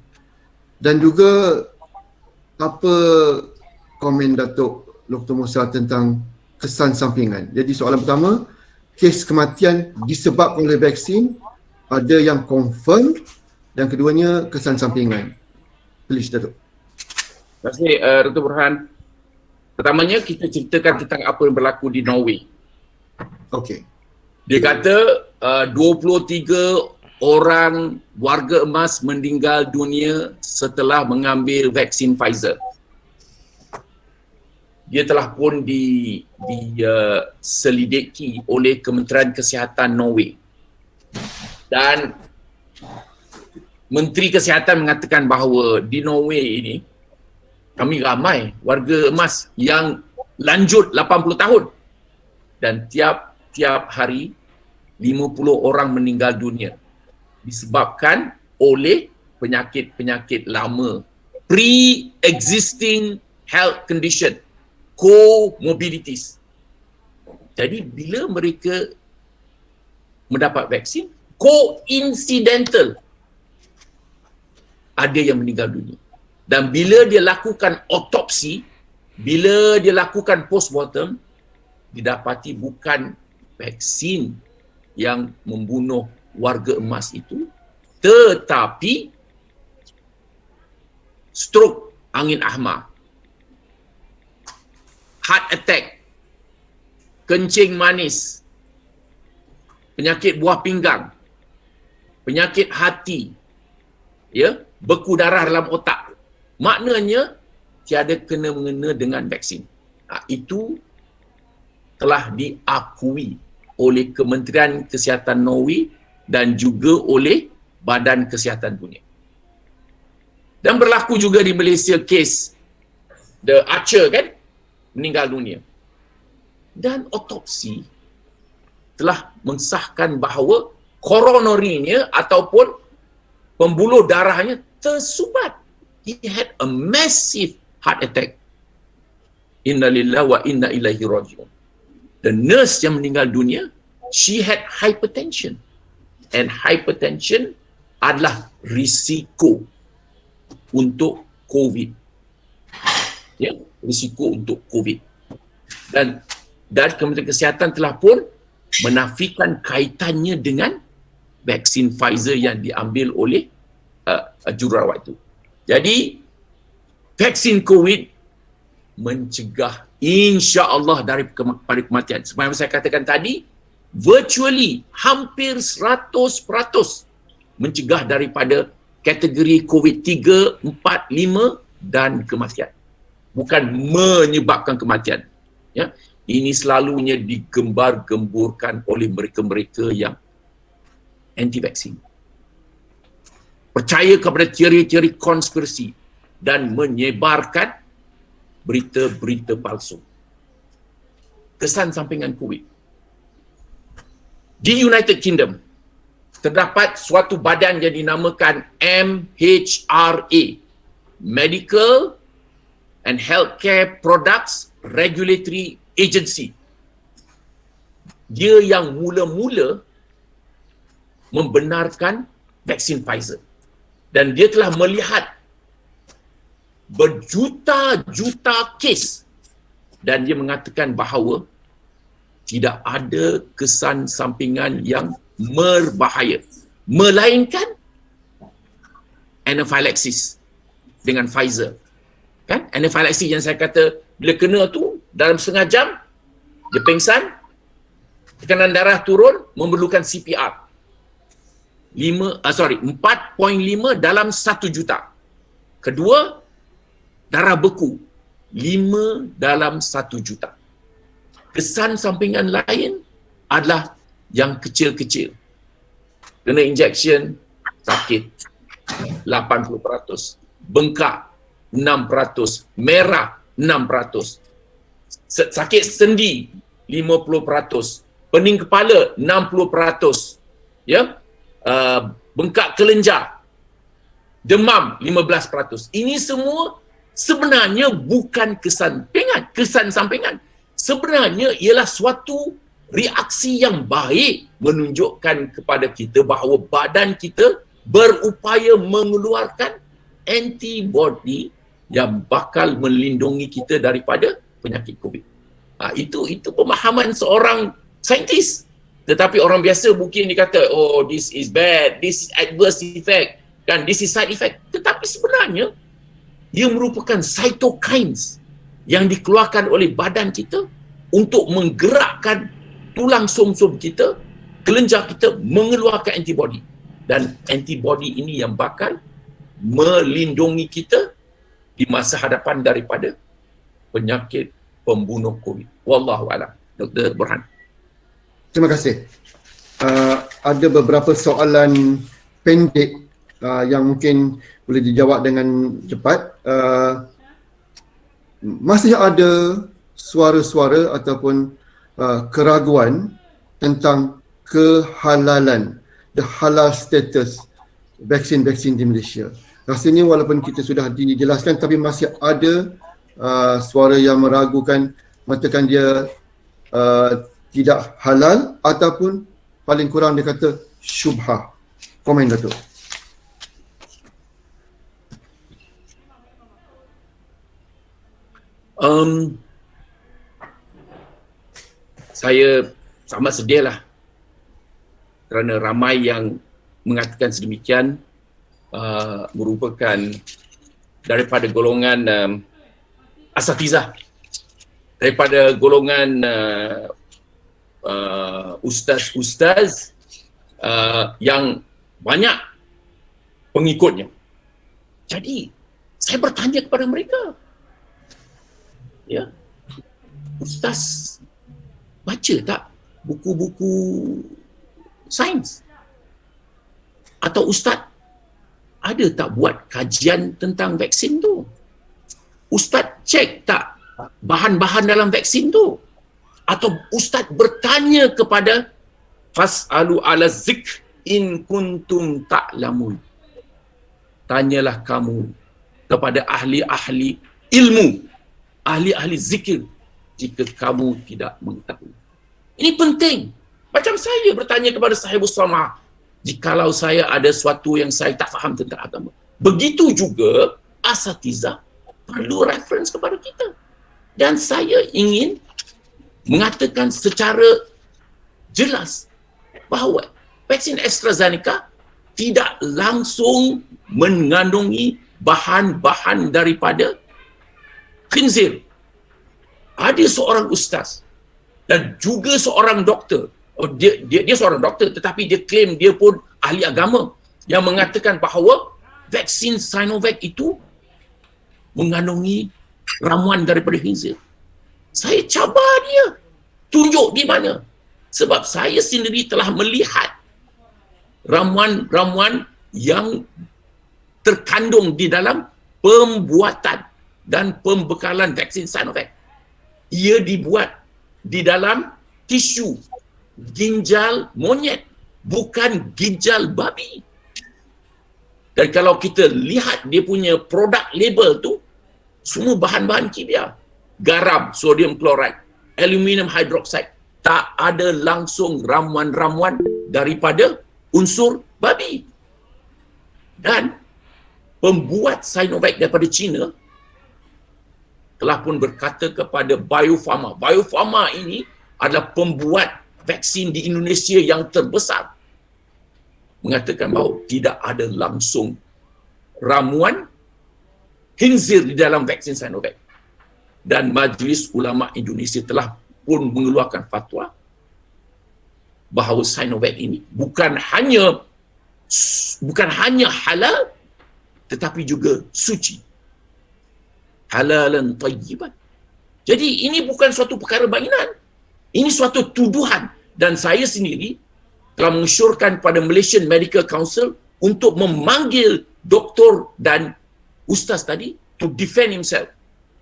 Dan juga apa komen Datuk Dr. Musa tentang kesan sampingan. Jadi soalan pertama, kes kematian disebabkan oleh vaksin ada yang confirm dan keduanya kesan sampingan. Please Datuk. Terima kasih uh, Dr. Burhan. Pertamanya kita ceritakan tentang apa yang berlaku di Norway. Okey. Dia kata uh, 23 orang warga emas meninggal dunia setelah mengambil vaksin Pfizer. Dia telah pun di diselidiki uh, oleh Kementerian Kesihatan Norway. Dan Menteri Kesihatan mengatakan bahawa di Norway ini kami ramai warga emas yang lanjut 80 tahun dan tiap tiap hari 50 orang meninggal dunia disebabkan oleh penyakit-penyakit lama. Pre-existing health condition comorbidities. Jadi bila mereka mendapat vaksin coincidental ada yang meninggal dunia. Dan bila dia lakukan otopsi bila dia lakukan postmortem didapati bukan vaksin yang membunuh warga emas itu tetapi stroke angin ahmar heart attack kencing manis penyakit buah pinggang penyakit hati ya beku darah dalam otak. Maknanya tiada kena mengena dengan vaksin. Ha, itu telah diakui oleh Kementerian Kesihatan Norway dan juga oleh Badan Kesihatan Dunia. Dan berlaku juga di Malaysia kes The Archer kan meninggal dunia. Dan otopsi telah mensahkan bahawa koronorinya ataupun pembuluh darahnya tersumbat. He had a massive heart attack. Inna lillahi wa inna ilaihi rajiun the nurse yang meninggal dunia she had hypertension. And hypertension adalah risiko untuk covid. Ya risiko untuk covid. Dan dan Kementerian Kesihatan telah pun menafikan kaitannya dengan vaksin Pfizer yang diambil oleh uh, jururawat itu. Jadi vaksin COVID mencegah insya Allah dari pada kematian. Seperti saya katakan tadi, virtually hampir 100% mencegah daripada kategori COVID 3, 4, 5 dan kematian. Bukan menyebabkan kematian. Ya. Ini selalunya digembar-gemburkan oleh mereka-mereka yang anti-vaksin. Percaya kepada teori-teori konspirasi dan menyebarkan berita-berita palsu. Kesan sampingan COVID. Di United Kingdom, terdapat suatu badan yang dinamakan MHRA, Medical and Healthcare Products Regulatory Agency. Dia yang mula-mula membenarkan vaksin Pfizer. Dan dia telah melihat berjuta-juta kes. Dan dia mengatakan bahawa tidak ada kesan sampingan yang berbahaya. Melainkan anaphylaxis dengan Pfizer. Kan? Anaphylaxis yang saya kata bila kena tu dalam setengah jam dia pingsan tekanan darah turun memerlukan CPR 5 uh, sorry 4.5 dalam 1 juta. Kedua darah beku 5 dalam 1 juta. Kesan sampingan lain adalah yang kecil-kecil. Kena injection sakit 80%, bengkak 6%, merah 6%. Sakit sendi 50%, pening kepala 60%. Ya. Uh, bengkak kelenjar demam 15%. Ini semua sebenarnya bukan kesampingan, kesan sampingan. Sebenarnya ialah suatu reaksi yang baik menunjukkan kepada kita bahawa badan kita berupaya mengeluarkan antibody yang bakal melindungi kita daripada penyakit COVID. Ha, itu itu pemahaman seorang saintis. Tetapi orang biasa mungkin dia kata, oh this is bad, this is adverse effect, kan this is side effect. Tetapi sebenarnya ia merupakan cytokines yang dikeluarkan oleh badan kita untuk menggerakkan tulang som-som kita, kelenjar kita mengeluarkan antibody. Dan antibody ini yang bakal melindungi kita di masa hadapan daripada penyakit pembunuh COVID. Wallahu a'lam. Dr. Burhan. Terima kasih. Uh, ada beberapa soalan pendek uh, yang mungkin boleh dijawab dengan cepat. Uh, masih ada suara-suara ataupun uh, keraguan tentang kehalalan, the halal status vaksin-vaksin di Malaysia rasanya walaupun kita sudah dijelaskan tapi masih ada uh, suara yang meragukan mengatakan dia uh, tidak halal ataupun paling kurang dia kata syubhah. Komen Datuk. Um, saya sama sedih lah kerana ramai yang mengatakan sedemikian uh, merupakan daripada golongan um, asatizah daripada golongan uh, uh, ustaz-ustaz uh, yang banyak pengikutnya. Jadi saya bertanya kepada mereka. Ya. Ustaz baca tak buku-buku sains? Atau ustaz ada tak buat kajian tentang vaksin tu? Ustaz cek tak bahan-bahan dalam vaksin tu? Atau ustaz bertanya kepada fasalu ala zikr in kuntum ta'lamun. Tanyalah kamu kepada ahli-ahli ilmu, ahli-ahli zikir jika kamu tidak mengetahui. Ini penting. Macam saya bertanya kepada sahibus sama, jikalau saya ada sesuatu yang saya tak faham tentang agama. Begitu juga asatiza perlu reference kepada kita. Dan saya ingin mengatakan secara jelas bahawa vaksin AstraZeneca tidak langsung mengandungi bahan-bahan daripada khinzir. Ada seorang ustaz dan juga seorang doktor oh, dia, dia dia seorang doktor tetapi dia claim dia pun ahli agama yang mengatakan bahawa vaksin Sinovac itu mengandungi ramuan daripada khinzir. Saya cabar dia. Tunjuk di mana. Sebab saya sendiri telah melihat ramuan-ramuan yang terkandung di dalam pembuatan dan pembekalan vaksin Sinovac. Ia dibuat di dalam tisu ginjal monyet bukan ginjal babi. Dan kalau kita lihat dia punya produk label tu semua bahan-bahan kimia garam sodium chloride aluminium hydroxide tak ada langsung ramuan-ramuan daripada unsur babi. Dan pembuat Sinovac daripada China telah pun berkata kepada Bio Farma. Bio ini adalah pembuat vaksin di Indonesia yang terbesar mengatakan bahawa tidak ada langsung ramuan khinzir di dalam vaksin Sinovac. Dan Majlis Ulama Indonesia telah pun mengeluarkan fatwa bahawa Sinovac ini bukan hanya bukan hanya halal tetapi juga suci. Halalan tayyiban. Jadi ini bukan suatu perkara mainan. Ini suatu tuduhan dan saya sendiri telah mengesyorkan pada Malaysian Medical Council untuk memanggil doktor dan ustaz tadi to defend himself.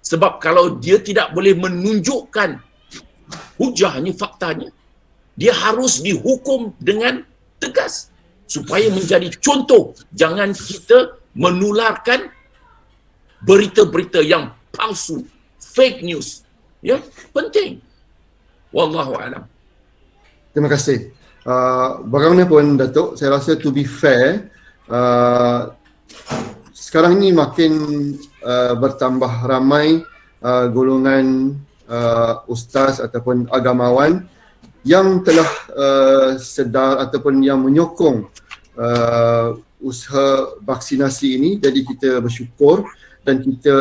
Sebab kalau dia tidak boleh menunjukkan hujahnya, faktanya, dia harus dihukum dengan tegas supaya menjadi contoh. Jangan kita menularkan berita-berita yang palsu, fake news. Ya, penting. Wallahu a'lam. Terima kasih. Uh, bagaimanapun Datuk, saya rasa to be fair, uh, sekarang ini makin uh, bertambah ramai uh, golongan uh, ustaz ataupun agamawan yang telah uh, sedar ataupun yang menyokong uh, usaha vaksinasi ini jadi kita bersyukur dan kita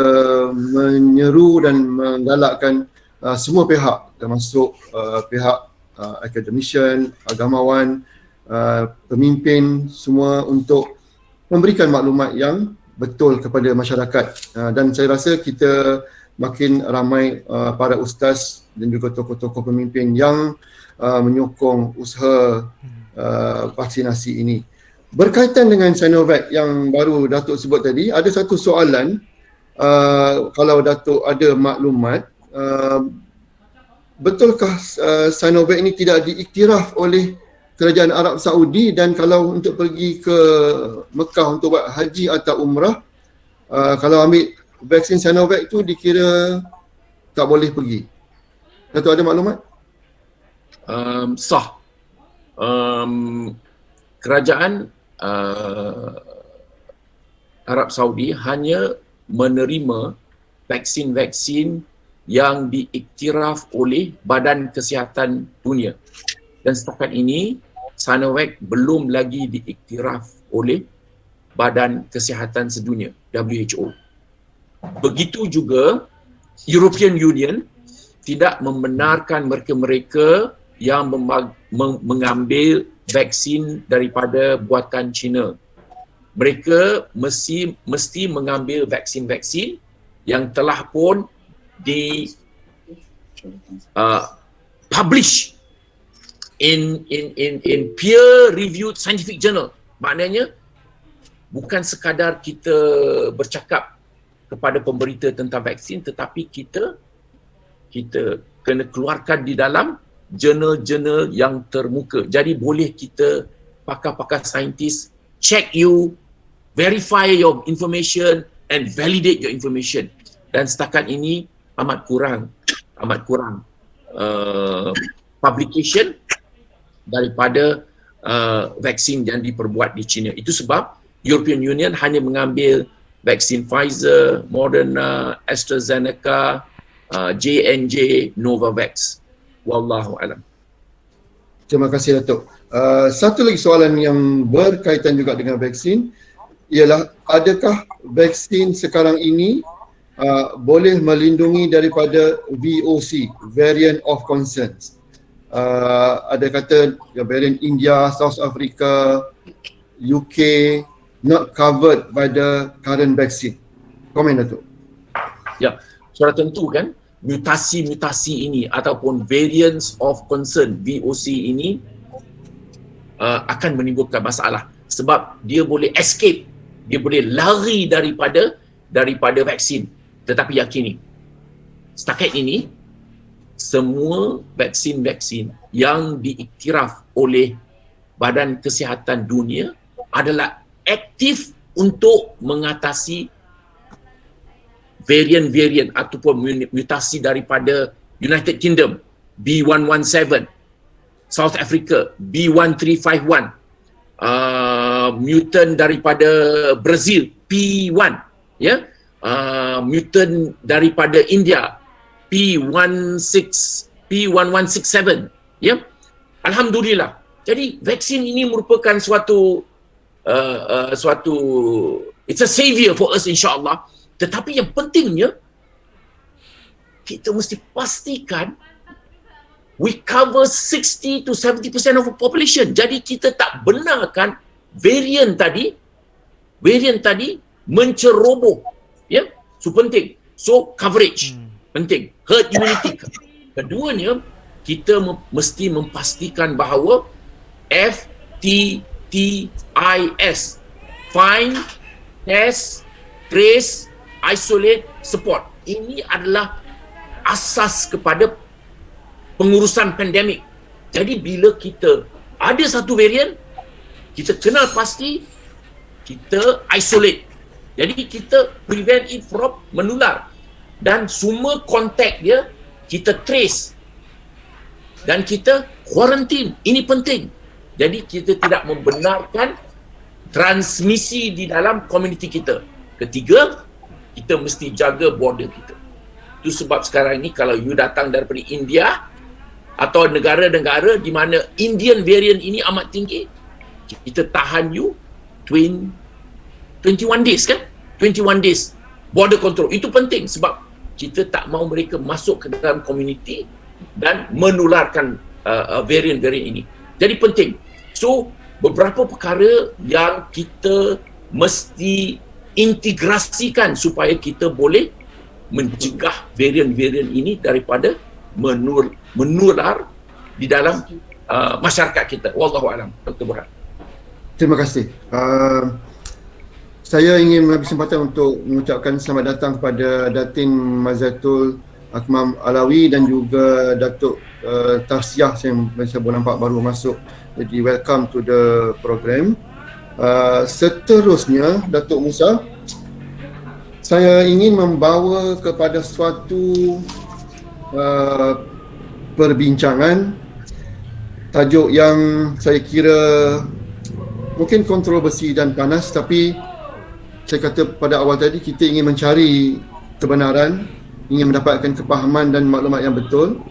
menyeru dan menggalakkan uh, semua pihak termasuk uh, pihak uh, academician, agamawan, uh, pemimpin semua untuk memberikan maklumat yang betul kepada masyarakat uh, dan saya rasa kita makin ramai uh, para ustaz dan juga tokoh-tokoh pemimpin yang uh, menyokong usaha uh, vaksinasi ini. Berkaitan dengan Sinovac yang baru Datuk sebut tadi, ada satu soalan uh, kalau Datuk ada maklumat, uh, betulkah uh, Sinovac ini tidak diiktiraf oleh kerajaan Arab Saudi dan kalau untuk pergi ke Mekah untuk buat haji atau umrah, uh, kalau ambil vaksin Sinovac itu dikira tak boleh pergi. Datuk ada maklumat? Um, sah. Um, kerajaan uh, Arab Saudi hanya menerima vaksin-vaksin yang diiktiraf oleh Badan Kesihatan Dunia. Dan setakat ini Sinovac belum lagi diiktiraf oleh Badan Kesihatan Sedunia WHO. Begitu juga European Union tidak membenarkan mereka-mereka yang mengambil vaksin daripada buatan China. Mereka mesti mesti mengambil vaksin-vaksin yang telah pun di uh, publish in in in in peer reviewed scientific journal. Maknanya bukan sekadar kita bercakap kepada pemberita tentang vaksin tetapi kita kita kena keluarkan di dalam jurnal-jurnal yang termuka. Jadi boleh kita pakar-pakar saintis check you, verify your information and validate your information. Dan setakat ini amat kurang, amat kurang uh, publication daripada uh, vaksin yang diperbuat di China. Itu sebab European Union hanya mengambil vaksin Pfizer, Moderna, AstraZeneca, uh, J&J, Novavax wallahu alam. Terima kasih Datuk. Uh, satu lagi soalan yang berkaitan juga dengan vaksin ialah adakah vaksin sekarang ini uh, boleh melindungi daripada VOC, variant of concerns. Uh, ada kata ya, variant India, South Africa, UK not covered by the current vaccine. Komen Datuk. Ya, sudah tentu kan mutasi-mutasi ini ataupun variants of concern VOC ini uh, akan menimbulkan masalah sebab dia boleh escape dia boleh lari daripada daripada vaksin. Tetapi yakini setakat ini semua vaksin-vaksin yang diiktiraf oleh Badan Kesihatan Dunia adalah aktif untuk mengatasi varian-varian ataupun mutasi daripada United Kingdom B117 South Africa B1351 uh, mutant daripada Brazil P1 ya yeah? uh, mutant daripada India P16 P1167 ya yeah? alhamdulillah jadi vaksin ini merupakan suatu uh, uh, suatu it's a savior for us insyaallah tetapi yang pentingnya kita mesti pastikan we cover 60 to 70% of the population. Jadi kita tak benarkan variant tadi variant tadi menceroboh. Ya, so penting. So coverage hmm. penting. Herd immunity. Keduanya kita mesti memastikan bahawa FTTIS find, test, trace isolate, support. Ini adalah asas kepada pengurusan pandemik. Jadi bila kita ada satu varian, kita kenal pasti, kita isolate. Jadi kita prevent it from menular. Dan semua kontak dia, kita trace. Dan kita quarantine. Ini penting. Jadi kita tidak membenarkan transmisi di dalam komuniti kita. Ketiga, kita mesti jaga border kita. Itu sebab sekarang ni kalau you datang daripada India atau negara-negara di mana Indian variant ini amat tinggi, kita tahan you 20, 21 days kan? 21 days border control. Itu penting sebab kita tak mau mereka masuk ke dalam komuniti dan menularkan uh, uh, variant-variant ini. Jadi penting. So, beberapa perkara yang kita mesti integrasikan supaya kita boleh mencegah varian-varian ini daripada menur, menular di dalam uh, masyarakat kita. Wallahu alam. Dr. Burhan. Terima kasih. Uh, saya ingin mengambil kesempatan untuk mengucapkan selamat datang kepada Datin Mazatul Akmam Alawi dan juga Datuk uh, Tarsiah yang saya boleh nampak baru masuk. Jadi welcome to the program. Uh, seterusnya Datuk Musa saya ingin membawa kepada suatu uh, perbincangan tajuk yang saya kira mungkin kontroversi dan panas tapi saya kata pada awal tadi kita ingin mencari kebenaran ingin mendapatkan kepahaman dan maklumat yang betul.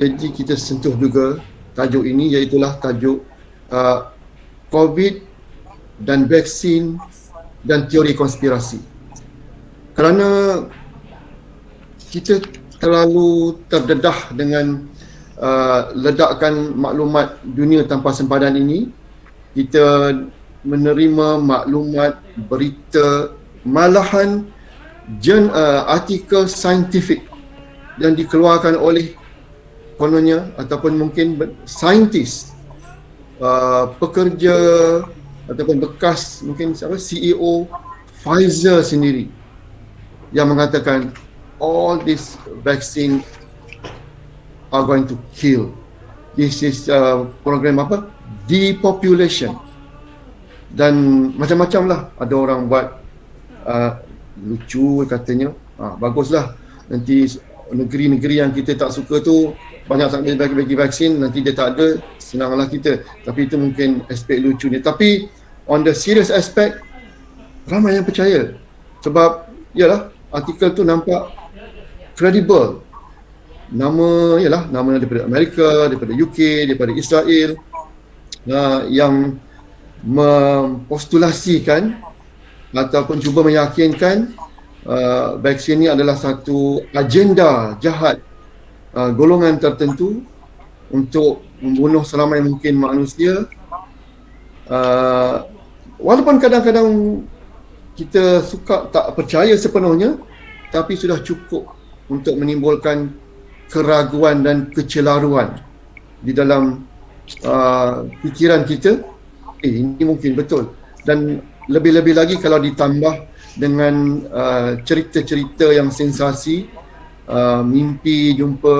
Jadi kita sentuh juga tajuk ini iaitulah tajuk uh, COVID dan vaksin dan teori konspirasi. Kerana kita terlalu terdedah dengan uh, ledakan maklumat dunia tanpa sempadan ini kita menerima maklumat berita malahan jen, uh, artikel saintifik yang dikeluarkan oleh kononnya ataupun mungkin saintis uh, pekerja ataupun bekas mungkin siapa CEO Pfizer sendiri yang mengatakan all this vaccine are going to kill. This is uh, program apa? Depopulation. Dan macam-macam lah ada orang buat uh, lucu katanya. Ha, baguslah nanti negeri-negeri yang kita tak suka tu banyak sangat bagi-bagi vaksin nanti dia tak ada senanglah kita tapi itu mungkin aspek lucu ni tapi on the serious aspect ramai yang percaya sebab yalah artikel tu nampak credible nama ialah nama daripada Amerika daripada UK daripada Israel uh, yang mempostulasikan ataupun cuba meyakinkan uh, vaksin ini adalah satu agenda jahat uh, golongan tertentu untuk membunuh seramai mungkin manusia. Uh, walaupun kadang-kadang kita suka tak percaya sepenuhnya tapi sudah cukup untuk menimbulkan keraguan dan kecelaruan di dalam uh, fikiran kita. Eh ini mungkin betul. Dan lebih-lebih lagi kalau ditambah dengan uh, cerita-cerita yang sensasi uh, mimpi jumpa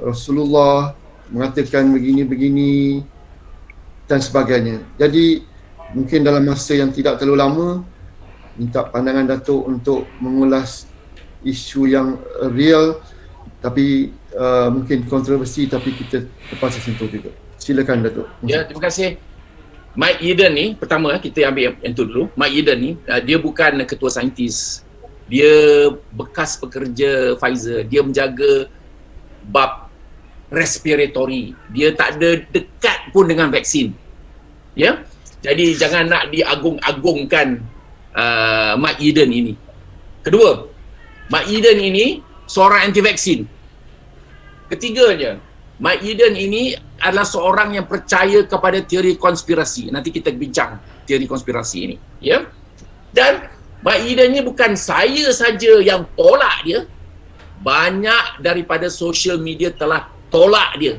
Rasulullah mengatakan begini-begini dan sebagainya. Jadi mungkin dalam masa yang tidak terlalu lama minta pandangan Datuk untuk mengulas isu yang real tapi uh, mungkin kontroversi tapi kita terpaksa sentuh juga. Silakan Datuk. Ya, terima kasih. Mike Eden ni pertama kita ambil yang tu dulu. Mike Eden ni uh, dia bukan ketua saintis. Dia bekas pekerja Pfizer. Dia menjaga bab respiratory. Dia tak ada dekat pun dengan vaksin. Ya. Jadi jangan nak diagung-agungkan uh, Mike Eden ini. Kedua, Mike Eden ini seorang anti vaksin. Ketiganya, Mike Eden ini adalah seorang yang percaya kepada teori konspirasi. Nanti kita bincang teori konspirasi ini, ya. Dan Mike Eden ini bukan saya saja yang tolak dia. Banyak daripada social media telah tolak dia.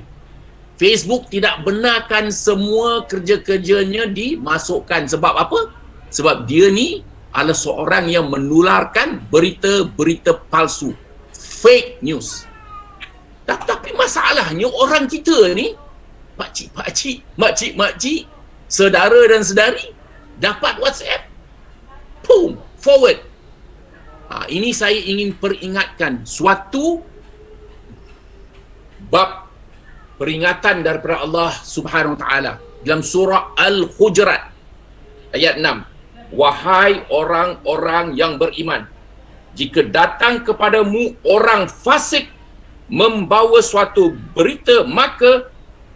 Facebook tidak benarkan semua kerja-kerjanya dimasukkan. Sebab apa? Sebab dia ni adalah seorang yang menularkan berita-berita palsu. Fake news. Tapi masalahnya orang kita ni pakcik-pakcik makcik-makcik saudara dan sedari dapat whatsapp. Boom forward. Ha, ini saya ingin peringatkan suatu bab peringatan daripada Allah subhanahu wa ta'ala dalam surah Al-Hujurat ayat 6 wahai orang-orang yang beriman jika datang kepadamu orang fasik membawa suatu berita maka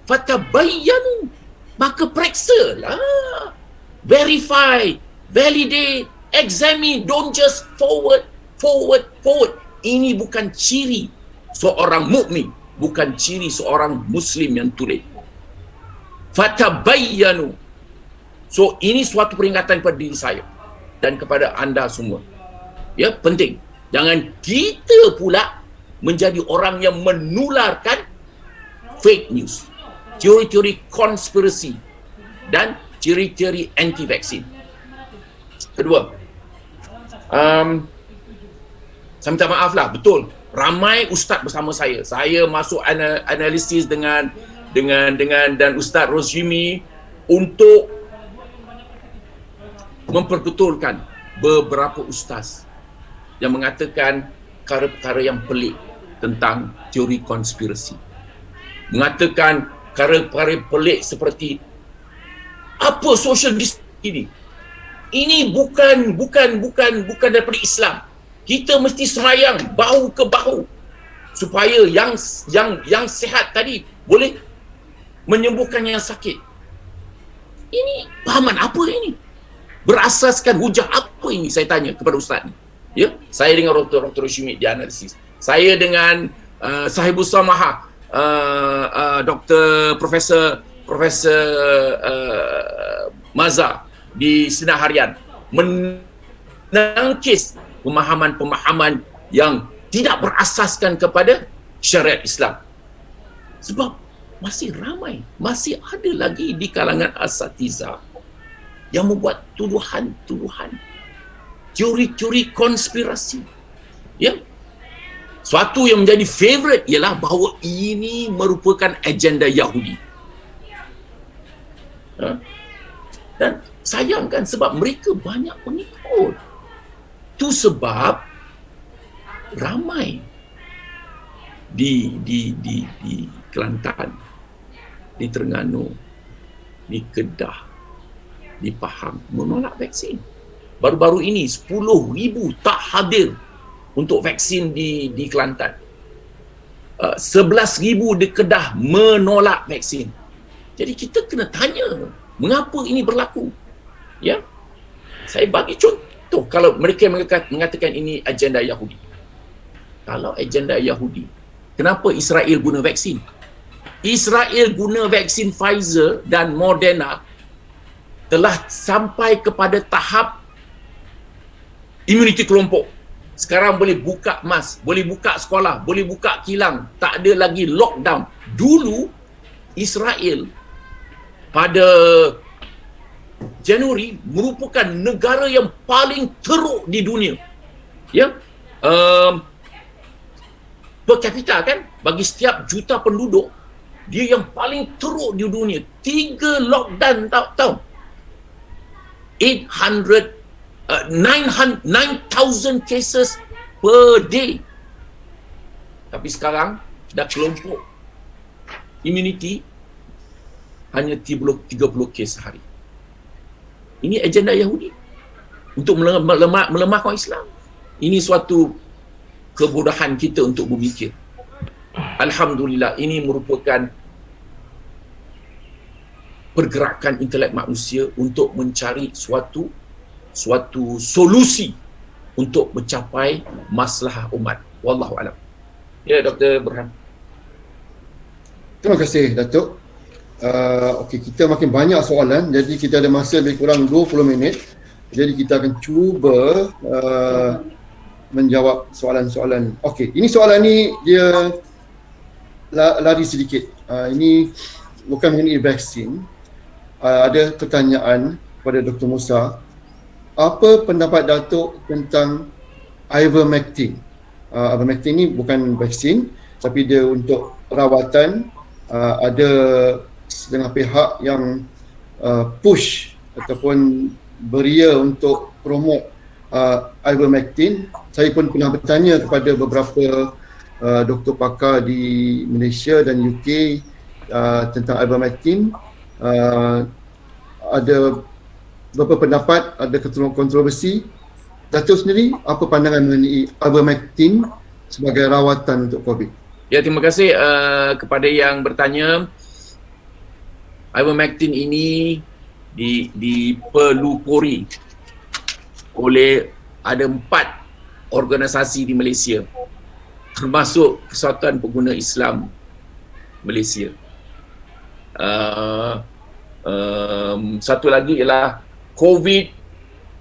fatabayyanu maka periksa lah verify validate examine don't just forward forward forward. Ini bukan ciri seorang mukmin bukan ciri seorang muslim yang tulen fatabayyanu so ini suatu peringatan kepada diri saya dan kepada anda semua. Ya penting. Jangan kita pula menjadi orang yang menularkan fake news teori-teori konspirasi dan teori-teori anti vaksin kedua um, saya minta maaf lah. Betul ramai ustaz bersama saya. Saya masuk analisis dengan dengan dengan dan ustaz Rosjimi untuk memperbetulkan beberapa ustaz yang mengatakan perkara-perkara yang pelik tentang teori konspirasi. Mengatakan perkara-perkara pelik seperti apa social distancing ini? Ini bukan bukan bukan bukan daripada Islam. Kita mesti semayang bahu ke bahu supaya yang yang yang sehat tadi boleh menyembuhkan yang sakit. Ini pahaman apa ini? Berasaskan hujah apa ini saya tanya kepada ustaz ni? Ya, saya dengan Dr. Dr. Shimit di analisis. Saya dengan uh, Sahibus Samaha, uh, uh, Dr. Profesor Profesor uh, Maza di Sinar Harian menangkis pemahaman-pemahaman yang tidak berasaskan kepada syariat Islam. Sebab masih ramai, masih ada lagi di kalangan asatiza yang membuat tuduhan-tuduhan teori-teori konspirasi. Ya. Suatu yang menjadi favorite ialah bahawa ini merupakan agenda Yahudi. Ha? Dan sayangkan sebab mereka banyak pengikut. Itu sebab ramai di di di di Kelantan, di Terengganu, di Kedah, di Pahang menolak vaksin baru-baru ini 10,000 tak hadir untuk vaksin di di Kelantan. Uh, 11,000 di Kedah menolak vaksin. Jadi kita kena tanya mengapa ini berlaku. Ya. Saya bagi contoh kalau mereka mengatakan ini agenda Yahudi. Kalau agenda Yahudi, kenapa Israel guna vaksin? Israel guna vaksin Pfizer dan Moderna telah sampai kepada tahap immunity kelompok. Sekarang boleh buka mas, boleh buka sekolah, boleh buka kilang, tak ada lagi lockdown. Dulu Israel pada Januari merupakan negara yang paling teruk di dunia. Ya. Um, per capita kan bagi setiap juta penduduk dia yang paling teruk di dunia. Tiga lockdown tahu tahu. 800 uh, 9,000 cases per day. Tapi sekarang dah kelompok immunity hanya 30, 30 kes sehari. Ini agenda Yahudi untuk melemah, melemahkan Islam. Ini suatu kebodohan kita untuk berfikir. Alhamdulillah ini merupakan pergerakan intelek manusia untuk mencari suatu suatu solusi untuk mencapai masalah umat. Wallahu alam. Ya Dr. Burhan. Terima kasih Datuk. Uh, Okey, kita makin banyak soalan jadi kita ada masa lebih kurang 20 minit. Jadi kita akan cuba uh, menjawab soalan-soalan. Okey, ini soalan ni dia lari sedikit. Uh, ini bukan mengenai vaksin. Uh, ada pertanyaan kepada Dr. Musa apa pendapat Datuk tentang ivermectin? Uh, ivermectin ni bukan vaksin tapi dia untuk rawatan uh, ada setengah pihak yang uh, push ataupun beria untuk promote uh, ivermectin. Saya pun pernah bertanya kepada beberapa uh, doktor pakar di Malaysia dan UK uh, tentang ivermectin. Uh, ada beberapa pendapat, ada kontroversi. Datuk sendiri, apa pandangan mengenai ivermectin sebagai rawatan untuk COVID? Ya, terima kasih uh, kepada yang bertanya. Ivermectin ini di dipelupuri oleh ada empat organisasi di Malaysia termasuk Persatuan Pengguna Islam Malaysia. Uh, um, satu lagi ialah COVID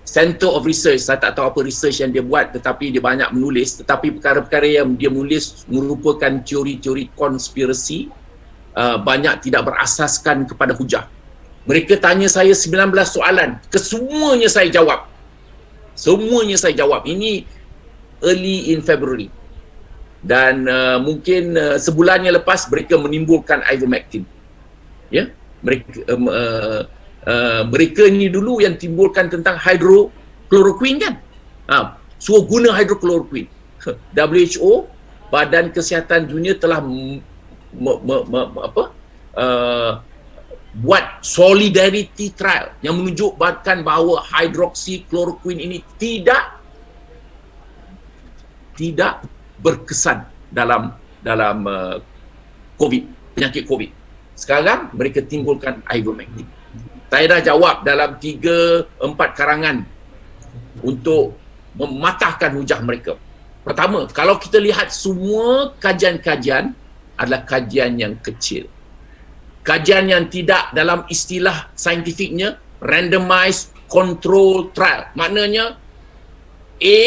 Center of Research. Saya tak tahu apa research yang dia buat tetapi dia banyak menulis tetapi perkara-perkara yang dia menulis merupakan teori-teori konspirasi uh, banyak tidak berasaskan kepada hujah. Mereka tanya saya 19 soalan, kesemuanya saya jawab. Semuanya saya jawab. Ini early in February. Dan uh, mungkin uh, sebulannya lepas mereka menimbulkan ivermectin. Ya. Mereka um, uh, uh, mereka ni dulu yang timbulkan tentang hydrochloroquine kan. Ha, suruh guna hydrochloroquine. WHO Badan Kesihatan Dunia telah me, me, me, apa? Uh, buat solidarity trial yang menunjukkan bahawa hydroxychloroquine ini tidak tidak berkesan dalam dalam uh, COVID penyakit COVID. Sekarang mereka timbulkan ivermectin. Saya dah jawab dalam tiga empat karangan untuk mematahkan hujah mereka. Pertama, kalau kita lihat semua kajian-kajian adalah kajian yang kecil kajian yang tidak dalam istilah saintifiknya randomized control trial maknanya A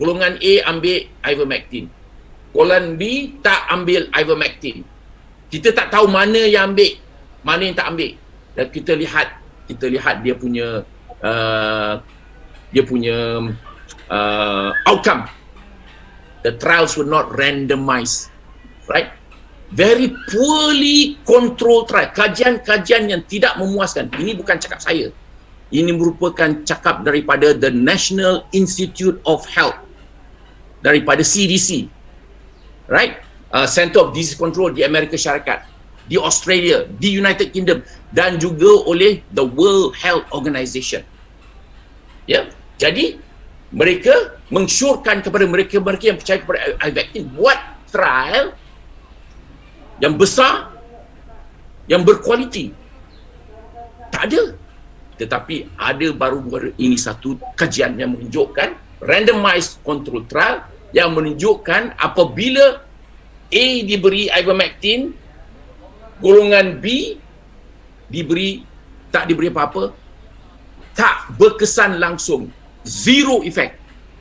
golongan A ambil ivermectin golongan B tak ambil ivermectin kita tak tahu mana yang ambil. Mana yang tak ambil. Dan kita lihat kita lihat dia punya uh, dia punya uh, outcome. The trials were not randomized right? Very poorly controlled trial. Kajian-kajian yang tidak memuaskan. Ini bukan cakap saya. Ini merupakan cakap daripada the National Institute of Health. Daripada CDC right uh, Center of Disease Control di Amerika Syarikat di Australia di United Kingdom dan juga oleh the World Health Organization ya yeah? jadi mereka mengsyorkan kepada mereka-mereka yang percaya kepada ivermectin buat trial yang besar yang berkualiti tak ada tetapi ada baru-baru ini satu kajian yang menunjukkan randomized control trial yang menunjukkan apabila A diberi ivermectin golongan B diberi tak diberi apa-apa tak berkesan langsung zero effect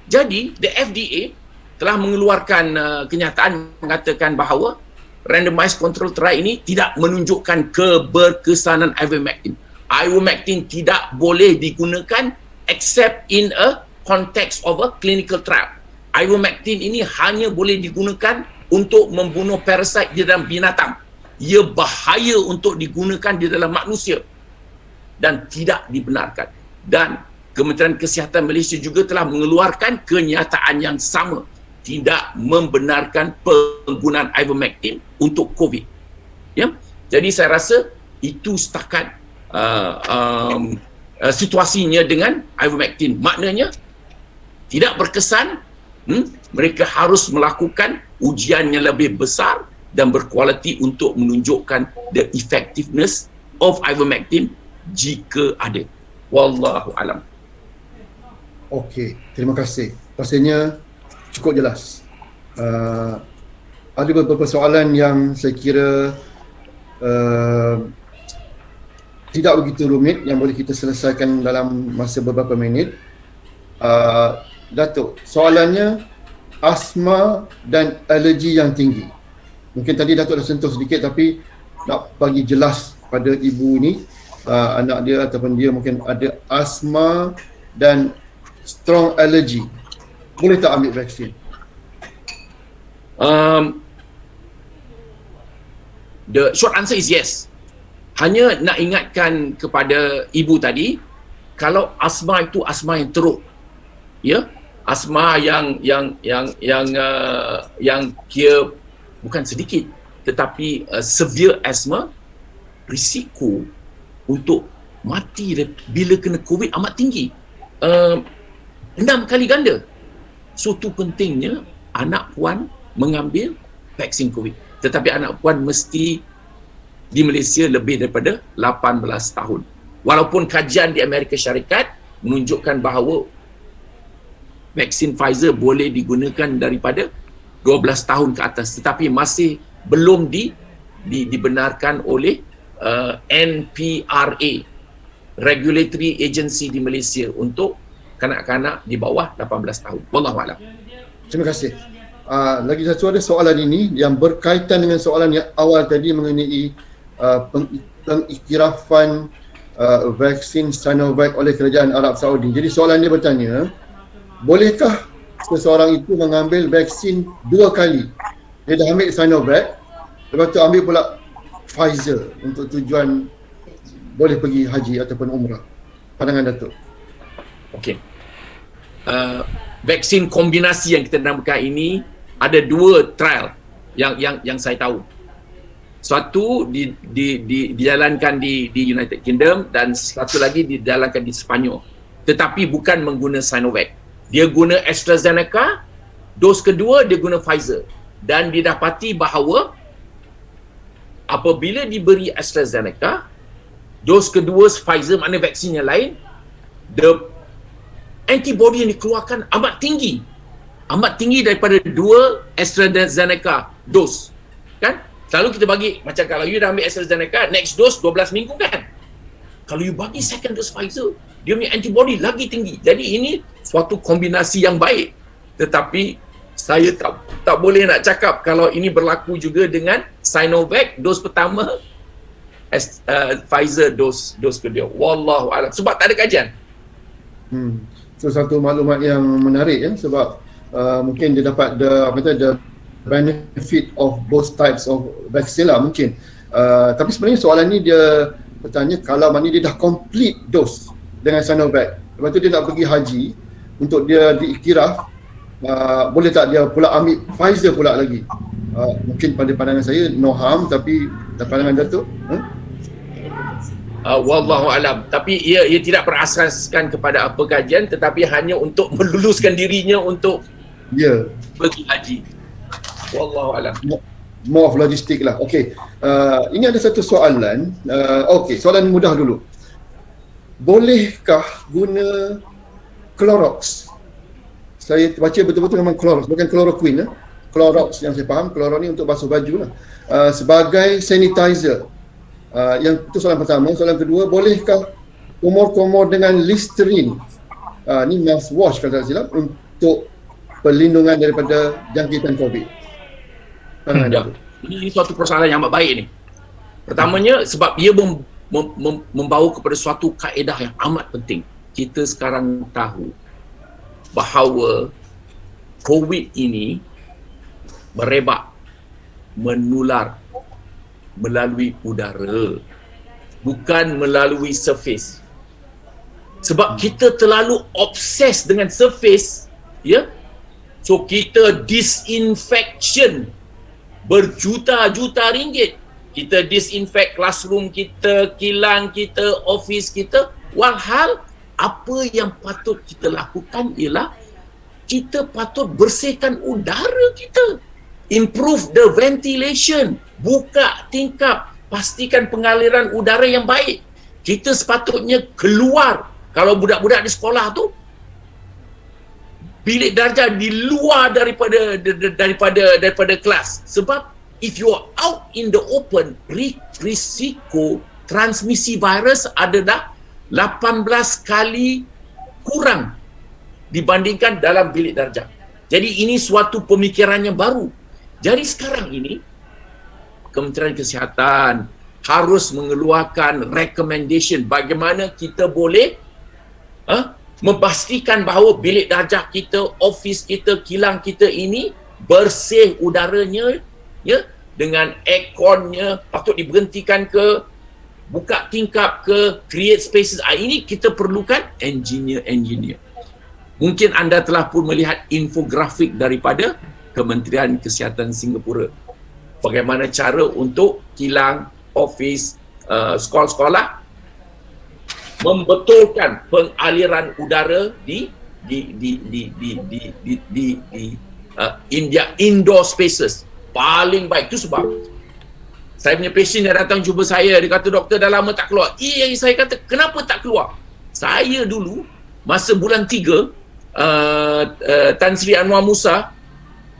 jadi the FDA telah mengeluarkan uh, kenyataan mengatakan bahawa randomized control trial ini tidak menunjukkan keberkesanan ivermectin. Ivermectin tidak boleh digunakan except in a context of a clinical trial. Ivermectin ini hanya boleh digunakan untuk membunuh parasite di dalam binatang. Ia bahaya untuk digunakan di dalam manusia dan tidak dibenarkan. Dan Kementerian Kesihatan Malaysia juga telah mengeluarkan kenyataan yang sama tidak membenarkan penggunaan ivermectin untuk COVID. Ya, jadi saya rasa itu setakat uh, um, uh, situasinya dengan ivermectin. Maknanya tidak berkesan. Hmm, mereka harus melakukan ujian yang lebih besar dan berkualiti untuk menunjukkan the effectiveness of ivermectin jika ada. Wallahu alam. Okey, terima kasih. Pastinya cukup jelas. Uh, ada beberapa soalan yang saya kira uh, tidak begitu rumit yang boleh kita selesaikan dalam masa beberapa minit. Uh, Datuk, soalannya asma dan alergi yang tinggi. Mungkin tadi Datuk dah sentuh sedikit tapi nak bagi jelas pada ibu ini uh, anak dia ataupun dia mungkin ada asma dan strong allergy boleh tak ambil vaksin? Um, the short answer is yes. Hanya nak ingatkan kepada ibu tadi, kalau asma itu asma yang teruk, ya, asma yang yang yang yang uh, yang kira bukan sedikit, tetapi uh, severe asthma, risiko untuk mati bila kena COVID amat tinggi. Uh, enam kali ganda. So tu pentingnya anak puan mengambil vaksin COVID. Tetapi anak puan mesti di Malaysia lebih daripada 18 tahun. Walaupun kajian di Amerika Syarikat menunjukkan bahawa vaksin Pfizer boleh digunakan daripada 12 tahun ke atas tetapi masih belum di, di dibenarkan oleh uh, NPRA regulatory agency di Malaysia untuk kanak-kanak di bawah 18 tahun. Wallahu a'lam. Terima kasih. Uh, lagi satu ada soalan ini yang berkaitan dengan soalan yang awal tadi mengenai uh, pengiktirafan uh, vaksin Sinovac oleh kerajaan Arab Saudi. Jadi soalan dia bertanya, bolehkah seseorang itu mengambil vaksin dua kali? Dia dah ambil Sinovac, lepas tu ambil pula Pfizer untuk tujuan boleh pergi haji ataupun umrah. Pandangan Datuk. Okey. Uh, vaksin kombinasi yang kita namakan ini ada dua trial yang yang yang saya tahu. Satu di, di, di, dijalankan di, di United Kingdom dan satu lagi dijalankan di Sepanyol. Tetapi bukan mengguna Sinovac. Dia guna AstraZeneca, dos kedua dia guna Pfizer. Dan didapati bahawa apabila diberi AstraZeneca, dos kedua Pfizer, mana vaksin yang lain, the antibody yang dikeluarkan amat tinggi amat tinggi daripada dua AstraZeneca dos. Kan? Selalu kita bagi, macam kalau you dah ambil AstraZeneca, next dose 12 minggu kan? Kalau you bagi second dose Pfizer, dia punya antibody lagi tinggi. Jadi ini suatu kombinasi yang baik. Tetapi saya tak tak boleh nak cakap kalau ini berlaku juga dengan Sinovac dos pertama as, uh, Pfizer dos dos kedua. Wallahu a'lam. Sebab tak ada kajian. Hmm. So satu maklumat yang menarik ya sebab uh, mungkin dia dapat the apa tu the benefit of both types of vaccine lah mungkin. Uh, tapi sebenarnya soalan ni dia bertanya kalau mana dia dah complete dose dengan Sinovac. Lepas tu dia nak pergi haji untuk dia diiktiraf uh, boleh tak dia pula ambil Pfizer pula lagi. Uh, mungkin pada pandangan saya no harm tapi pandangan Datuk huh? Uh, wallahu alam tapi ia ia tidak berasaskan kepada apa kajian tetapi hanya untuk meluluskan dirinya untuk Ya. Yeah. Pergi haji. Wallahu alam. More of logistik lah. Okay. Uh, ini ada satu soalan. Uh, okay, soalan mudah dulu. Bolehkah guna Clorox? Saya baca betul-betul memang Clorox, bukan chloroquine. Eh? Clorox yang saya faham, Clorox ni untuk basuh baju lah. Uh, sebagai sanitizer. Uh, yang itu soalan pertama. Soalan kedua, bolehkah komor-komor dengan Listerine? Uh, ni mouthwash kalau tak silap untuk perlindungan daripada jangkitan COVID. Hmm, ya. Ini suatu persoalan yang amat baik ni. Pertamanya sebab ia mem, mem, mem, membawa kepada suatu kaedah yang amat penting. Kita sekarang tahu bahawa COVID ini merebak, menular melalui udara bukan melalui surface. Sebab kita terlalu obses dengan surface, ya, So kita disinfection berjuta-juta ringgit. Kita disinfect classroom kita, kilang kita, office kita. Walhal apa yang patut kita lakukan ialah kita patut bersihkan udara kita. Improve the ventilation. Buka tingkap. Pastikan pengaliran udara yang baik. Kita sepatutnya keluar. Kalau budak-budak di sekolah tu bilik darjah di luar daripada daripada daripada kelas sebab if you are out in the open risiko transmisi virus adalah 18 kali kurang dibandingkan dalam bilik darjah. Jadi ini suatu pemikiran yang baru. Jadi sekarang ini Kementerian Kesihatan harus mengeluarkan recommendation bagaimana kita boleh huh, memastikan bahawa bilik darjah kita, ofis kita, kilang kita ini bersih udaranya ya dengan airconnya patut diberhentikan ke buka tingkap ke create spaces. Ah, ini kita perlukan engineer-engineer mungkin anda telah pun melihat infografik daripada Kementerian Kesihatan Singapura. Bagaimana cara untuk kilang, ofis, uh, sekolah-sekolah membetulkan pengaliran udara di di di di di di di, di, di uh, India indoor spaces. Paling baik tu sebab saya punya patient yang datang jumpa saya dia kata doktor dah lama tak keluar. Iya saya kata kenapa tak keluar? Saya dulu masa bulan 3 uh, uh, Tan Sri Anwar Musa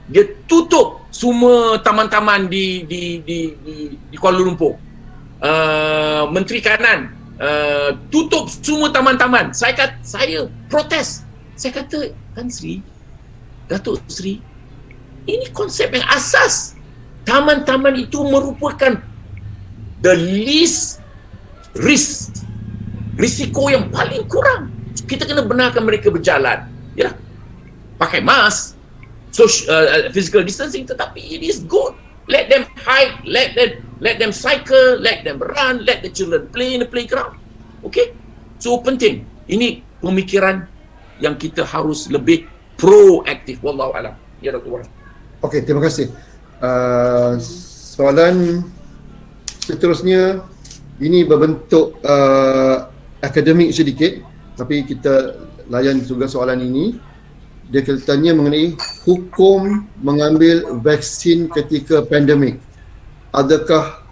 dia tutup semua taman-taman di di di di, di Kuala Lumpur. Uh, menteri kanan uh, tutup semua taman-taman. Saya kata saya protes. Saya kata, Tan Sri, Datuk Sri, ini konsep yang asas. Taman-taman itu merupakan the least risk. Risiko yang paling kurang. Kita kena benarkan mereka berjalan. Ya, pakai mask, social, uh, physical distancing tetapi it is good. Let them hike, let them let them cycle, let them run, let the children play in the playground. Okay? So penting. Ini pemikiran yang kita harus lebih proaktif wallahu alam ya doktor okey terima kasih uh, soalan seterusnya ini berbentuk uh, akademik sedikit tapi kita layan juga soalan ini. Dia tanya mengenai hukum mengambil vaksin ketika pandemik. Adakah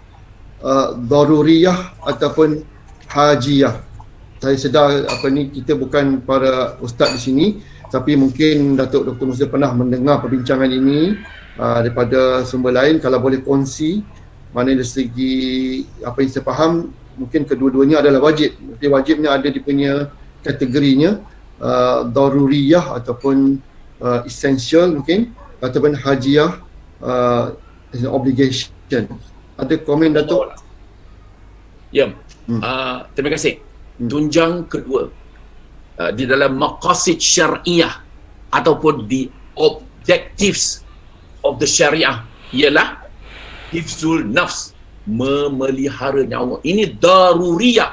uh, daruriyah ataupun hajiyah? Saya sedar apa ni kita bukan para ustaz di sini tapi mungkin Datuk Dr. Musa pernah mendengar perbincangan ini uh, daripada sumber lain kalau boleh kongsi mana dari segi apa yang saya faham mungkin kedua-duanya adalah wajib. Tapi wajibnya ada di punya kategorinya uh, daruriyah ataupun uh, essential mungkin ataupun hajiyah uh, obligation. Ada komen Datuk? Ya, hmm. uh, terima kasih. Tunjang kedua uh, di dalam maqasid syariah ataupun di objectives of the syariah ialah hifzul nafs memelihara nyawa ini daruriyah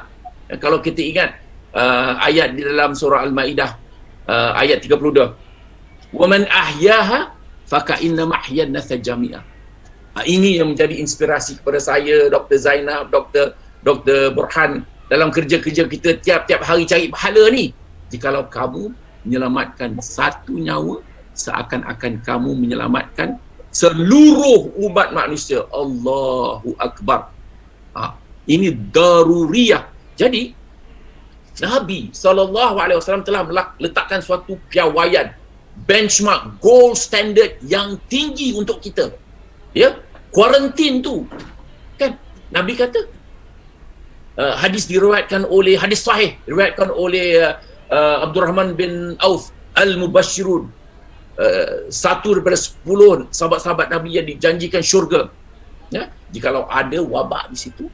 ya, kalau kita ingat uh, ayat di dalam surah al-maidah uh, ayat 32 wa man ahyaha faka inna mahyan nasa jami'ah uh, ini yang menjadi inspirasi kepada saya Dr. Zainab Dr. Dr. Burhan dalam kerja-kerja kita tiap-tiap hari cari pahala ni jikalau kamu menyelamatkan satu nyawa seakan-akan kamu menyelamatkan seluruh umat manusia. Allahu Akbar. Ha, ini daruriyah. Jadi Nabi SAW telah letakkan suatu piawaian benchmark gold standard yang tinggi untuk kita. Ya kuarantin tu. Kan? Nabi kata uh, hadis diriwayatkan oleh hadis sahih diriwayatkan oleh uh, uh, Abdul Rahman bin Auf Al-Mubashirun uh, satu daripada sepuluh sahabat-sahabat Nabi yang dijanjikan syurga. Ya? Jikalau ada wabak di situ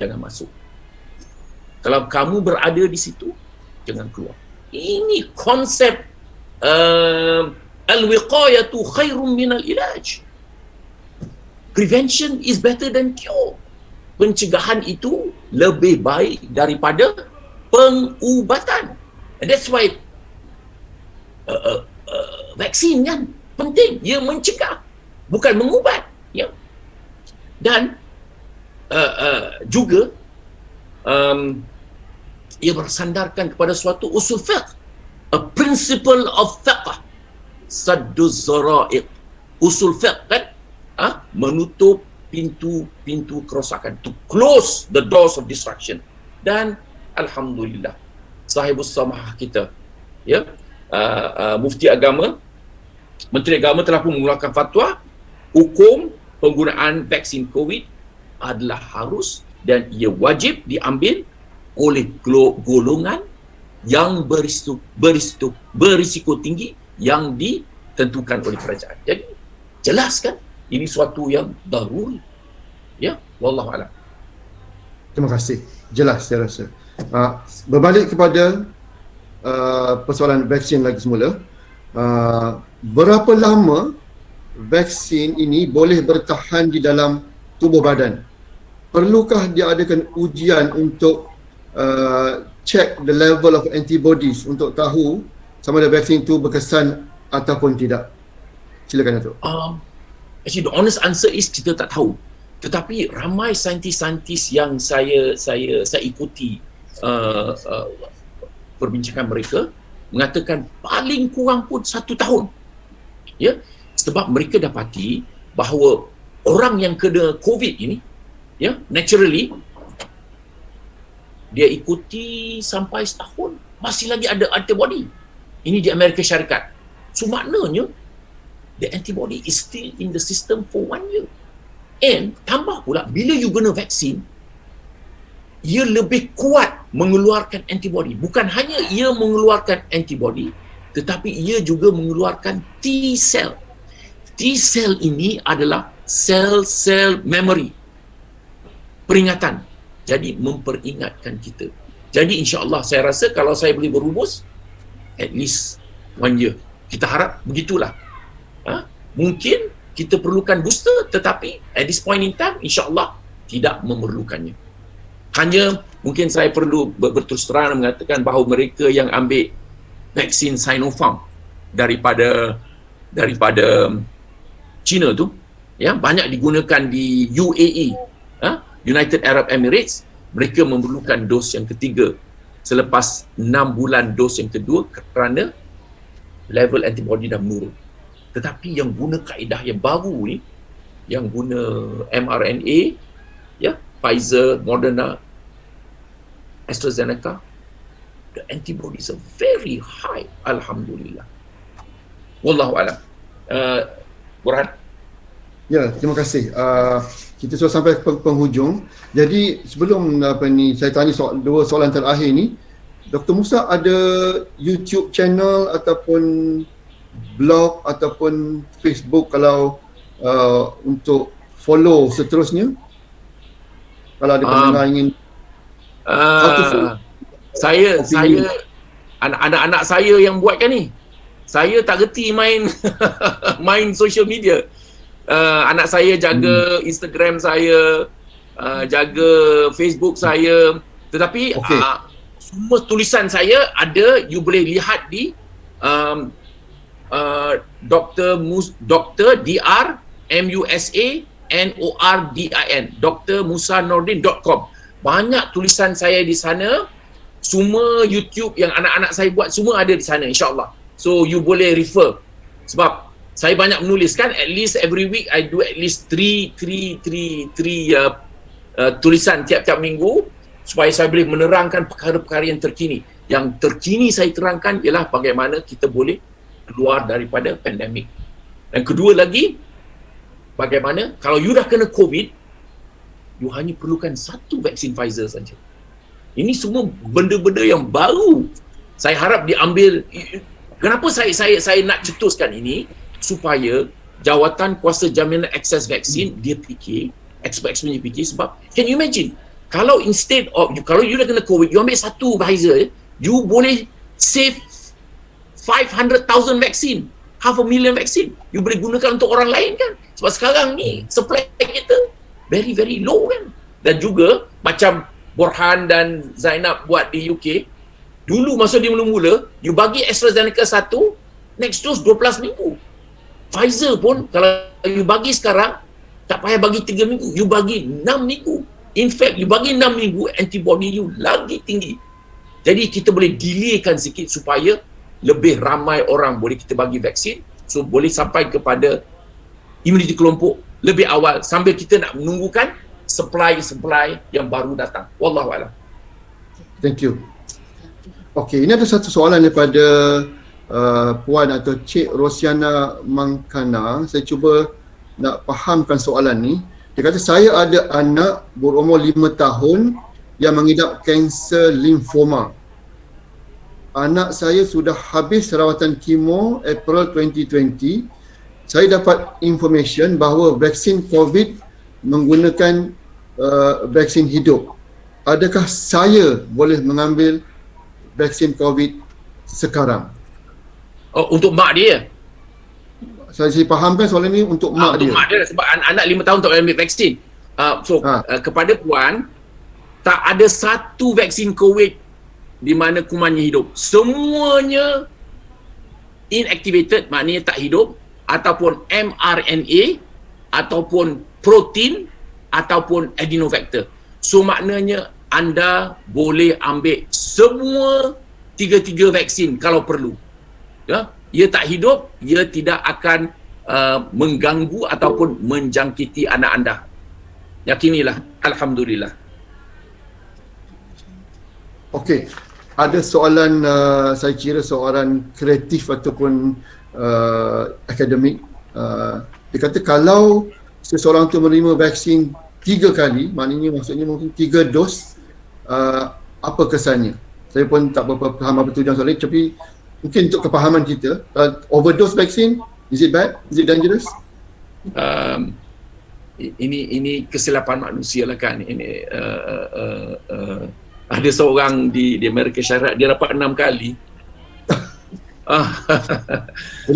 jangan masuk. Kalau kamu berada di situ jangan keluar. Ini konsep uh, al-wiqayatu khairum min al-ilaj prevention is better than cure. Pencegahan itu lebih baik daripada pengubatan. And that's why uh, uh, vaksin kan penting. Ia mencegah, bukan mengubat. Ya. Dan uh, uh, juga um, ia bersandarkan kepada suatu usul fiqh. A principle of fiqh. Saddu zara'iq. Usul fiqh kan? Ha? Menutup pintu-pintu kerosakan to close the doors of destruction dan alhamdulillah sahibus samah kita ya uh, uh, mufti agama menteri agama telah pun mengeluarkan fatwa hukum penggunaan vaksin covid adalah harus dan ia wajib diambil oleh golongan yang berisiko, berisiko, berisiko tinggi yang ditentukan oleh kerajaan. Jadi jelas kan? Ini suatu yang daruri. Ya wallahu alam. Terima kasih. Jelas saya rasa. Uh, berbalik kepada uh, persoalan vaksin lagi semula. Uh, berapa lama vaksin ini boleh bertahan di dalam tubuh badan? Perlukah diadakan ujian untuk uh, check the level of antibodies untuk tahu sama ada vaksin itu berkesan ataupun tidak? Silakan Datuk. Um, actually the honest answer is kita tak tahu. Tetapi ramai saintis-saintis yang saya saya saya ikuti uh, uh, perbincangan mereka mengatakan paling kurang pun satu tahun. Ya sebab mereka dapati bahawa orang yang kena covid ini ya naturally dia ikuti sampai setahun. Masih lagi ada antibody. Ini di Amerika Syarikat. So maknanya the antibody is still in the system for one year. And tambah pula bila you guna vaksin ia lebih kuat mengeluarkan antibody. Bukan hanya ia mengeluarkan antibody tetapi ia juga mengeluarkan T cell T cell ini adalah sel-sel memory. Peringatan. Jadi memperingatkan kita. Jadi insyaAllah saya rasa kalau saya boleh berumus at least one year. Kita harap begitulah. Ha? mungkin kita perlukan booster tetapi at this point in time insyaAllah tidak memerlukannya hanya mungkin saya perlu berterus terang mengatakan bahawa mereka yang ambil vaksin Sinopharm daripada daripada China tu ya banyak digunakan di UAE ha? United Arab Emirates mereka memerlukan dos yang ketiga selepas 6 bulan dos yang kedua kerana level antibody dah menurun tetapi yang guna kaedah yang baru ni yang guna mRNA ya Pfizer, Moderna AstraZeneca the antibodies are very high alhamdulillah wallahu alam uh, Burhan Ya, terima kasih. Uh, kita sudah sampai ke penghujung. Jadi sebelum apa ni saya tanya soal, dua soalan terakhir ni, Dr. Musa ada YouTube channel ataupun blog ataupun Facebook kalau uh, untuk follow seterusnya? Kalau ada pendengar uh, ingin uh, saya saya anak-anak saya yang buatkan ni. Saya tak reti main main social media uh, anak saya jaga hmm. Instagram saya, uh, jaga Facebook saya. Tetapi okay. uh, semua tulisan saya ada you boleh lihat di um, uh, Dr. Mus Dr. DR M U S A N O R D I N Dr. Musa Nordin.com. Banyak tulisan saya di sana. Semua YouTube yang anak-anak saya buat semua ada di sana insya-Allah. So you boleh refer. Sebab saya banyak menuliskan at least every week I do at least three three three three uh, uh, tulisan tiap-tiap minggu supaya saya boleh menerangkan perkara-perkara yang terkini yang terkini saya terangkan ialah bagaimana kita boleh keluar daripada pandemik dan kedua lagi bagaimana? Kalau you dah kena covid you hanya perlukan satu vaksin Pfizer saja. Ini semua benda-benda yang baru. Saya harap diambil. Kenapa saya saya saya nak cetuskan ini? Supaya jawatan kuasa jaminan akses vaksin hmm. dia fikir expert-expert dia fikir sebab can you imagine? Kalau instead of kalau you dah kena covid you ambil satu Pfizer you boleh save 500,000 vaksin half a million vaksin you boleh gunakan untuk orang lain kan? Sebab sekarang ni supply kita very very low kan? Dan juga macam Borhan dan Zainab buat di UK dulu masa dia mula-mula you bagi AstraZeneca satu next dose 12 minggu. Pfizer pun kalau you bagi sekarang tak payah bagi 3 minggu you bagi 6 minggu. In fact you bagi 6 minggu antibody you lagi tinggi. Jadi kita boleh delaykan sikit supaya lebih ramai orang boleh kita bagi vaksin so boleh sampai kepada imuniti kelompok lebih awal sambil kita nak menunggukan supply-supply yang baru datang. Wallahualam thank you. Okey, ini ada satu soalan daripada uh, Puan atau Cik Rosiana Mangkana. Saya cuba nak fahamkan soalan ni. Dia kata saya ada anak berumur 5 tahun yang mengidap kanser limfoma anak saya sudah habis rawatan kemo April 2020 saya dapat information bahawa vaksin COVID menggunakan uh, vaksin hidup adakah saya boleh mengambil vaksin COVID sekarang Oh, untuk mak dia. Saya, saya fahamkan soalan ni untuk mak ha, untuk dia. mak dia sebab an- anak lima tahun tak boleh ambil vaksin. Uh, so ha. uh, kepada puan tak ada satu vaksin COVID di mana kumannya hidup. Semuanya inactivated maknanya tak hidup ataupun mRNA ataupun protein ataupun adenovector. So maknanya anda boleh ambil semua tiga-tiga vaksin kalau perlu. Ya, ia tak hidup, ia tidak akan uh, mengganggu ataupun menjangkiti anak anda. Yakinilah, alhamdulillah. Okey, ada soalan uh, saya kira soalan kreatif ataupun uh, akademik. Uh, dia kata kalau seseorang tu menerima vaksin tiga kali, maknanya maksudnya mungkin tiga dos, uh, apa kesannya? Saya pun tak berapa faham apa tujuan soalan tapi mungkin untuk kepahaman kita, uh, overdose vaksin, is it bad? Is it dangerous? Um, ini ini kesilapan manusia lah kan ini uh, uh, uh, ada seorang di di Amerika Syarikat dia dapat enam kali. Ah.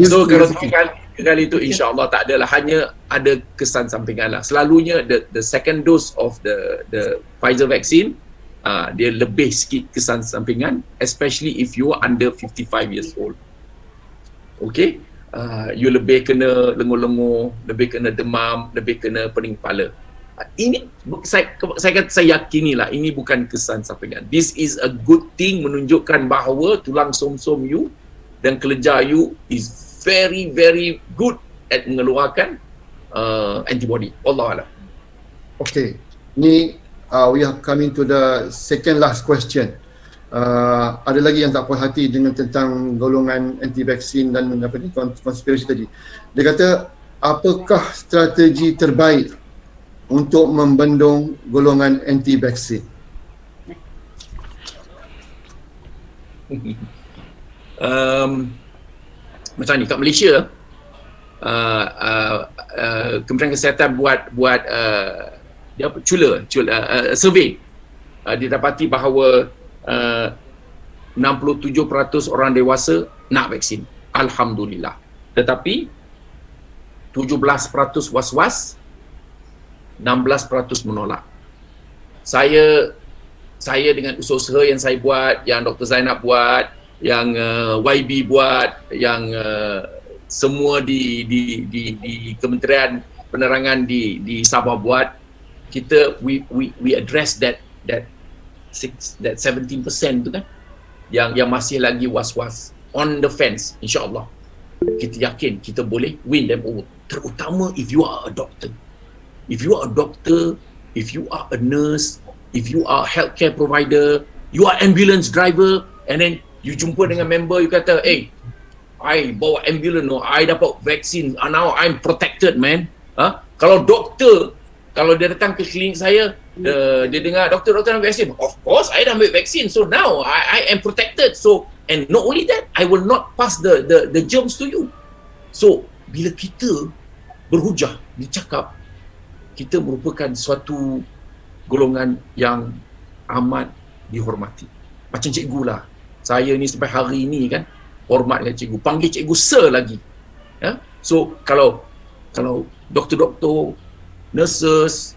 so kalau tiga kali kali itu insyaallah tak adalah. Hanya ada kesan sampingan lah selalunya the the second dose of the the Pfizer vaccine uh, dia lebih sikit kesan sampingan especially if you are under 55 years old. Okay? Uh, you lebih kena lengur-lengur, lebih kena demam, lebih kena pening kepala. Ini saya saya kata saya yakinilah ini bukan kesan sampingan. This is a good thing menunjukkan bahawa tulang som-som you dan kelenjar you is very very good at mengeluarkan uh, antibody. Allah Allah. Okay, ni uh, we are coming to the second last question uh, ada lagi yang tak puas hati dengan tentang golongan anti vaksin dan apa ni konspirasi tadi. Dia kata apakah strategi terbaik untuk membendung golongan anti vaksin? um, macam ni kat Malaysia uh, uh, uh, Kementerian Kesihatan buat buat uh, dia apa cula, cula uh, uh, survey uh, didapati bahawa uh, 67% orang dewasa nak vaksin. Alhamdulillah. Tetapi 17% was-was, 16% menolak. Saya saya dengan usaha-usaha yang saya buat, yang Dr. Zainab buat, yang uh, YB buat, yang uh, semua di, di di di Kementerian Penerangan di di Sabah buat, kita we we we address that that six, that 17% tu kan yang yang masih lagi was-was on the fence insyaallah kita yakin kita boleh win them over terutama if you are a doctor if you are a doctor if you are a nurse if you are a healthcare provider you are ambulance driver and then you jumpa dengan member you kata hey I bawa ambulance no I dapat vaksin uh, now I'm protected man. Huh? kalau doktor kalau dia datang ke klinik saya uh, dia dengar doktor doktor ambil vaksin. Of course I dah ambil vaksin so now I, I am protected. So and not only that I will not pass the the the germs to you. So bila kita berhujah dicakap kita merupakan suatu golongan yang amat dihormati. Macam cikgu lah. Saya ni sampai hari ini kan hormat dengan cikgu. Panggil cikgu sir lagi. Ya? So kalau kalau doktor-doktor nurses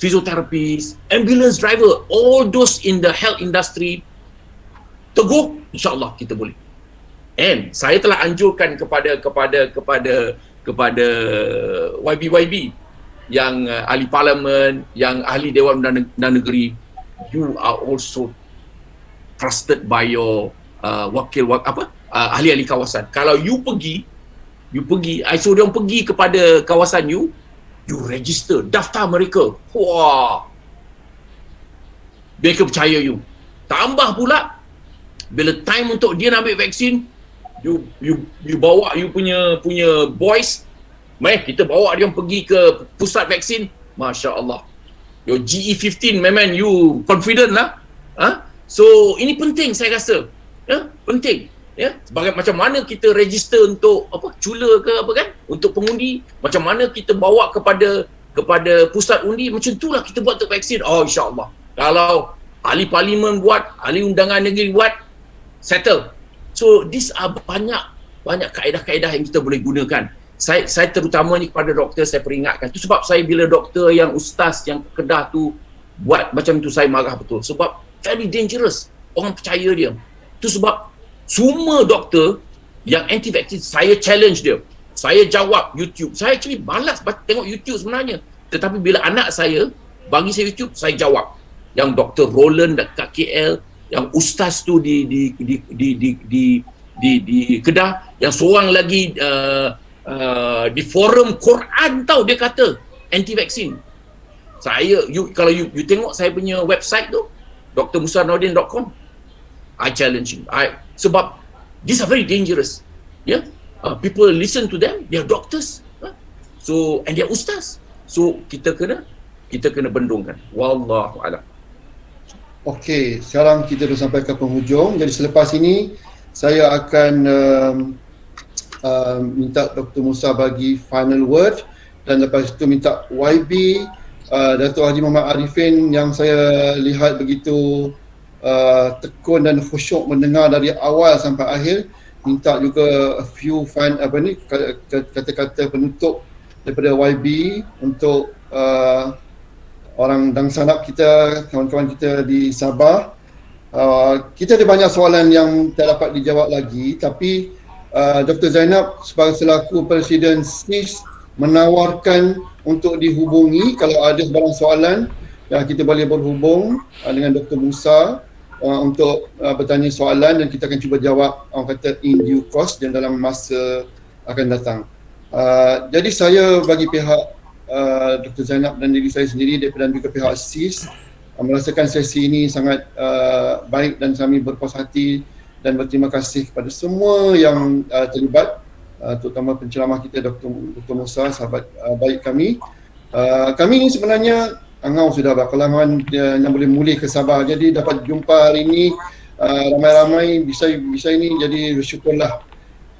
physiotherapists, ambulance driver, all those in the health industry, teguh, insyaAllah kita boleh. And saya telah anjurkan kepada kepada kepada kepada YB-YB yang uh, ahli parlimen, yang ahli Dewan dan Negeri, you are also trusted by your uh, wakil wak, apa? Uh, ahli-ahli kawasan. Kalau you pergi, you pergi, I suruh dia pergi kepada kawasan you, you register daftar mereka. Wah. Mereka percaya you. Tambah pula bila time untuk dia nak ambil vaksin you you you bawa you punya punya boys meh kita bawa dia pergi ke pusat vaksin. masya-Allah. Your GE15 memang you confident lah. Ha? so ini penting saya rasa. Ya penting. Ya? Sebagai macam mana kita register untuk apa cula ke apa kan? Untuk pengundi. Macam mana kita bawa kepada kepada pusat undi macam itulah kita buat untuk vaksin. Oh insyaallah. Kalau ahli parlimen buat ahli undangan negeri buat settle. So these are banyak banyak kaedah-kaedah yang kita boleh gunakan saya saya terutamanya kepada doktor saya peringatkan. Itu sebab saya bila doktor yang ustaz yang kedah tu buat macam tu saya marah betul. Sebab very dangerous. Orang percaya dia. Itu sebab semua doktor yang anti vaksin saya challenge dia. Saya jawab YouTube. Saya actually malas tengok YouTube sebenarnya. Tetapi bila anak saya bagi saya YouTube saya jawab. Yang Dr. Roland dekat KL yang ustaz tu di di di di di di, di, di Kedah yang seorang lagi uh, uh, di forum Quran tahu dia kata anti vaksin saya you kalau you, you tengok saya punya website tu drmusarnordin.com I challenge you. I sebab these are very dangerous. Yeah uh, people listen to them they are doctors. Huh? so and they are ustaz. So kita kena kita kena bendungkan. Wallahu alam. Okey, sekarang kita dah sampai ke penghujung. Jadi selepas ini saya akan um, um, minta Dr. Musa bagi final word dan lepas itu minta YB uh, Datuk Haji Muhammad Arifin yang saya lihat begitu uh, tekun dan khusyuk mendengar dari awal sampai akhir minta juga a few fine apa ni kata-kata penutup daripada YB untuk uh, orang dan sanak kita, kawan-kawan kita di Sabah. Uh, kita ada banyak soalan yang tak dapat dijawab lagi tapi uh, Dr. Zainab sebagai selaku Presiden SNIS menawarkan untuk dihubungi kalau ada sebarang soalan ya, kita boleh berhubung uh, dengan Dr. Musa uh, untuk uh, bertanya soalan dan kita akan cuba jawab orang kata in due course dan dalam masa akan datang. Uh, jadi saya bagi pihak uh, Dr. Zainab dan diri saya sendiri daripada juga pihak SIS uh, merasakan sesi ini sangat uh, baik dan kami berpuas hati dan berterima kasih kepada semua yang uh, terlibat uh, terutama penceramah kita Dr. Dr. Musa sahabat uh, baik kami uh, kami ini sebenarnya angau sudah berkelaman uh, yang boleh mulih ke Sabah jadi dapat jumpa hari ini uh, ramai-ramai bisa bisa ini jadi bersyukurlah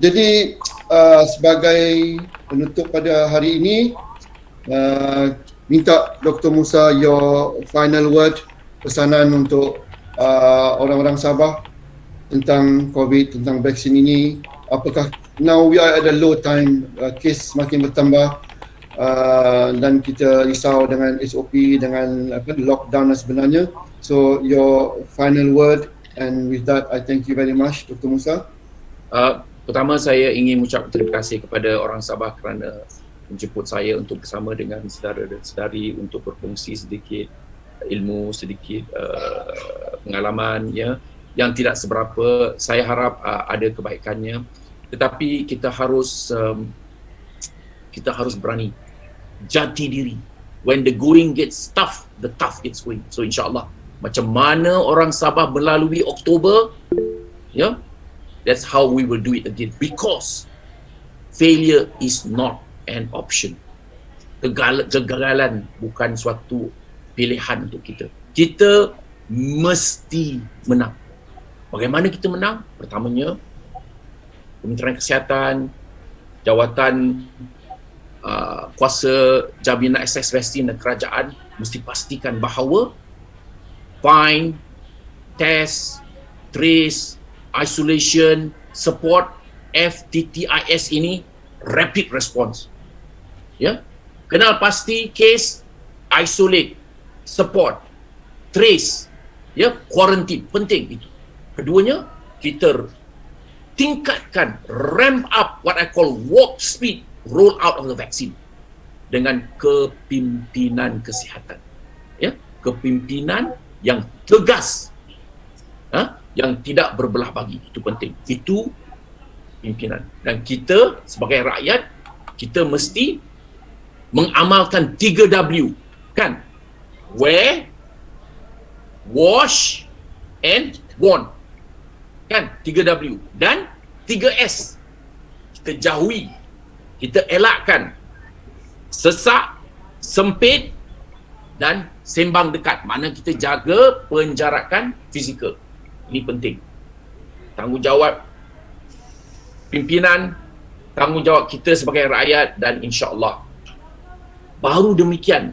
jadi uh, sebagai penutup pada hari ini Uh, minta Dr. Musa your final word pesanan untuk uh, orang-orang Sabah tentang COVID, tentang vaksin ini. Apakah now we are at a low time, uh, case semakin bertambah uh, dan kita risau dengan SOP, dengan apa, lockdown sebenarnya. So your final word and with that I thank you very much Dr. Musa. Uh, pertama saya ingin mengucap terima kasih kepada orang Sabah kerana menjemput saya untuk bersama dengan saudara dan saudari untuk berkongsi sedikit ilmu sedikit uh, pengalaman ya yang tidak seberapa. Saya harap uh, ada kebaikannya. Tetapi kita harus um, kita harus berani. Jati diri. When the going gets tough the tough gets going. So insyaallah. Macam mana orang Sabah melalui Oktober ya yeah, that's how we will do it again. Because failure is not an option. Kegagalan bukan suatu pilihan untuk kita. Kita mesti menang. Bagaimana kita menang? Pertamanya, Kementerian Kesihatan, jawatan uh, kuasa jaminan akses vaksin dan kerajaan mesti pastikan bahawa find, test, trace, isolation, support FTTIS ini rapid response. Ya? Kenal pasti case isolate support trace ya? Quarantine. Penting itu keduanya kita tingkatkan ramp up what i call warp speed roll out of the vaccine dengan kepimpinan kesihatan. Ya kepimpinan yang tegas ha? yang tidak berbelah bagi. Itu penting. Itu pimpinan. Dan kita sebagai rakyat kita mesti mengamalkan 3W kan? Wear wash and warn kan? 3W dan 3S kita jauhi. Kita elakkan. Sesak sempit dan sembang dekat. Mana kita jaga penjarakan fizikal. Ini penting. Tanggungjawab pimpinan tanggungjawab kita sebagai rakyat dan insya-Allah. Baru demikian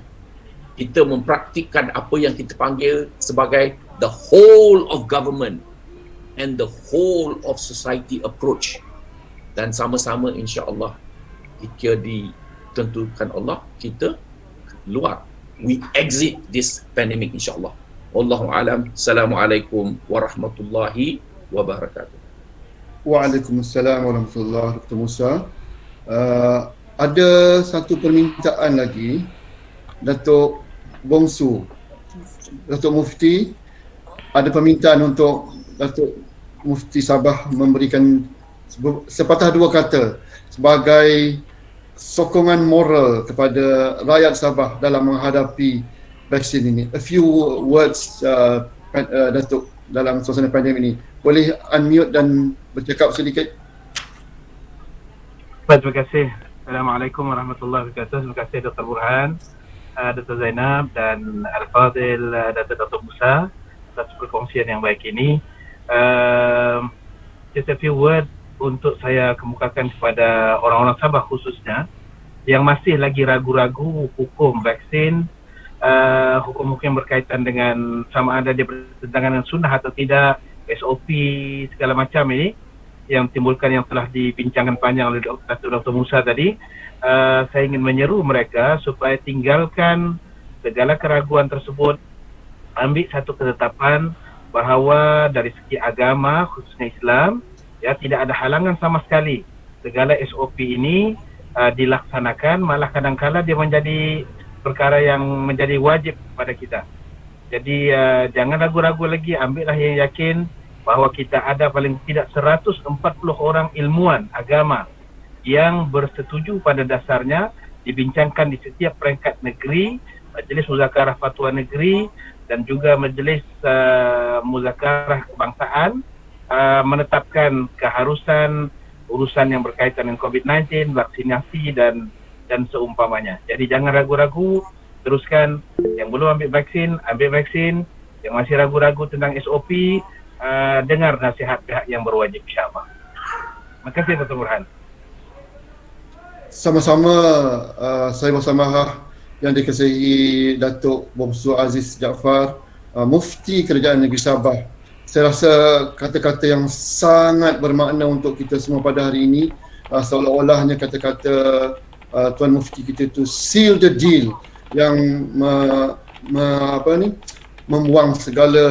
kita mempraktikkan apa yang kita panggil sebagai the whole of government and the whole of society approach. Dan sama-sama insya-Allah jika ditentukan Allah kita keluar. We exit this pandemic insya-Allah. Wallahu alam. Assalamualaikum warahmatullahi wabarakatuh. Waalaikumsalam warahmatullahi wabarakatuh Musa. Uh, ada satu permintaan lagi. Datuk Bongsu. Datuk Mufti ada permintaan untuk Datuk Mufti Sabah memberikan sepatah dua kata sebagai sokongan moral kepada rakyat Sabah dalam menghadapi vaksin ini. A few words uh, uh, Datuk dalam suasana pandemik ini. Boleh unmute dan bercakap sedikit? Baik, terima kasih. Assalamualaikum warahmatullahi wabarakatuh. Terima kasih Dr. Burhan, uh, Dr. Zainab dan Al-Fadil uh, Dr. Dr. Musa atas perkongsian yang baik ini. Uh, just a few words untuk saya kemukakan kepada orang-orang Sabah khususnya yang masih lagi ragu-ragu hukum vaksin uh, hukum-hukum berkaitan dengan sama ada dia bertentangan dengan sunnah atau tidak, SOP segala macam ini yang timbulkan yang telah dibincangkan panjang oleh Dr. Dr. Musa tadi uh, saya ingin menyeru mereka supaya tinggalkan segala keraguan tersebut ambil satu ketetapan bahawa dari segi agama khususnya Islam ya tidak ada halangan sama sekali segala SOP ini uh, dilaksanakan malah kadang-kala dia menjadi perkara yang menjadi wajib pada kita. Jadi uh, jangan ragu-ragu lagi, ambillah yang yakin bahawa kita ada paling tidak 140 orang ilmuwan agama yang bersetuju pada dasarnya dibincangkan di setiap peringkat negeri, Majlis Muzakarah Fatwa Negeri dan juga Majlis uh, Muzakarah Kebangsaan uh, menetapkan keharusan urusan yang berkaitan dengan COVID-19, vaksinasi dan dan seumpamanya. Jadi jangan ragu-ragu, teruskan yang belum ambil vaksin, ambil vaksin. Yang masih ragu-ragu tentang SOP, uh, dengar nasihat pihak yang berwajib insyaAllah. Terima kasih Dr. Burhan. Sama-sama uh, saya bersama yang dikasihi Datuk Bomsu Aziz Jaafar, uh, Mufti Kerajaan Negeri Sabah. Saya rasa kata-kata yang sangat bermakna untuk kita semua pada hari ini uh, seolah-olahnya kata-kata uh, Tuan Mufti kita tu seal the deal yang me, me, apa ni membuang segala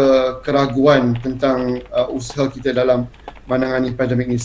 keraguan tentang uh, usaha kita dalam menangani pandemik ini.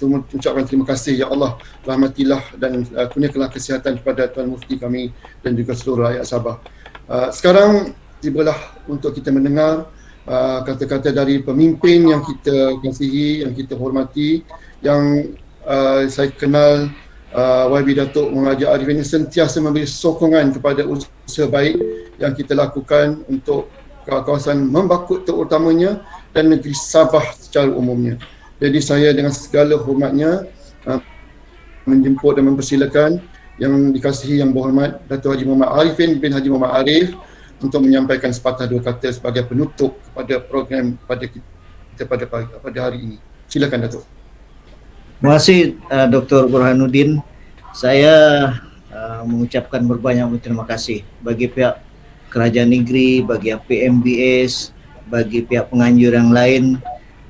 Semua ucapkan terima kasih ya Allah rahmatilah dan uh, kurniakanlah kesihatan kepada Tuan Mufti kami dan juga seluruh rakyat Sabah. Uh, sekarang tibalah untuk kita mendengar uh, kata-kata dari pemimpin yang kita kasihi, yang kita hormati, yang uh, saya kenal uh, YB Datuk Mengajar Arif ini sentiasa memberi sokongan kepada usaha baik yang kita lakukan untuk kawasan Membakut terutamanya dan negeri Sabah secara umumnya. Jadi saya dengan segala hormatnya uh, menjemput dan mempersilakan yang dikasihi yang berhormat Datuk Haji Muhammad Arifin bin Haji Muhammad Arif untuk menyampaikan sepatah dua kata sebagai penutup kepada program pada kita pada pada hari ini. Silakan Datuk. Terima kasih uh, Dr. Burhanuddin. Saya uh, mengucapkan berbanyak terima kasih bagi pihak kerajaan negeri, bagi PMBS, bagi pihak penganjur yang lain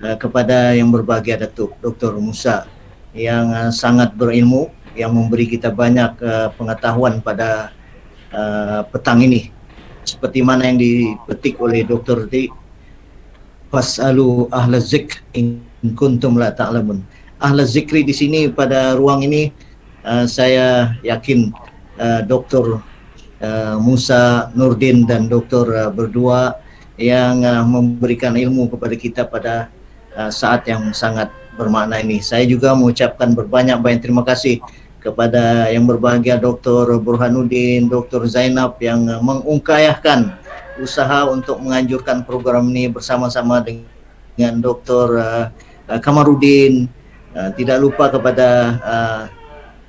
uh, kepada yang berbahagia Datuk Dr. Musa yang uh, sangat berilmu yang memberi kita banyak uh, pengetahuan pada uh, petang ini seperti mana yang dipetik oleh Dr. T Fasalu ahla zik in kuntum la ta'lamun ta ahli zikri di sini pada ruang ini uh, saya yakin uh, Dr. Uh, Musa Nurdin dan Dr. Uh, berdua yang uh, memberikan ilmu kepada kita pada uh, saat yang sangat bermakna ini. Saya juga mengucapkan berbanyak-banyak terima kasih kepada yang berbahagia Dr. Burhanuddin, Dr. Zainab yang uh, mengungkayahkan usaha untuk menganjurkan program ini bersama-sama dengan Dr. Uh, Kamarudin, tidak lupa kepada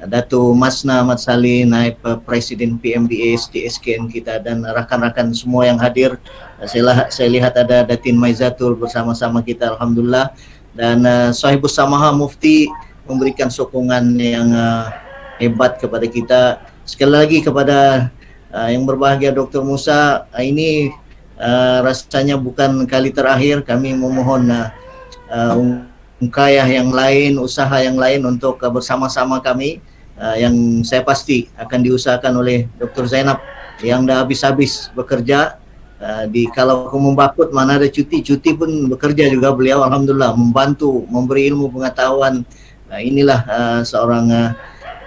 Dato Masna Ahmad Saleh, naib Presiden PMBS di SKN kita dan rakan-rakan semua yang hadir. Saya, saya lihat ada Datin Maizatul bersama-sama kita Alhamdulillah dan uh, Sahibus Samaha Mufti memberikan sokongan yang uh, hebat kepada kita. Sekali lagi kepada uh, yang berbahagia Dr. Musa, uh, ini uh, rasanya bukan kali terakhir kami memohon uh, uh, ungkayah yang lain, usaha yang lain untuk bersama-sama kami uh, yang saya pasti akan diusahakan oleh Dr. Zainab yang dah habis-habis bekerja uh, di kalau aku membakut mana ada cuti, cuti pun bekerja juga beliau Alhamdulillah membantu, memberi ilmu pengetahuan uh, inilah uh, seorang uh,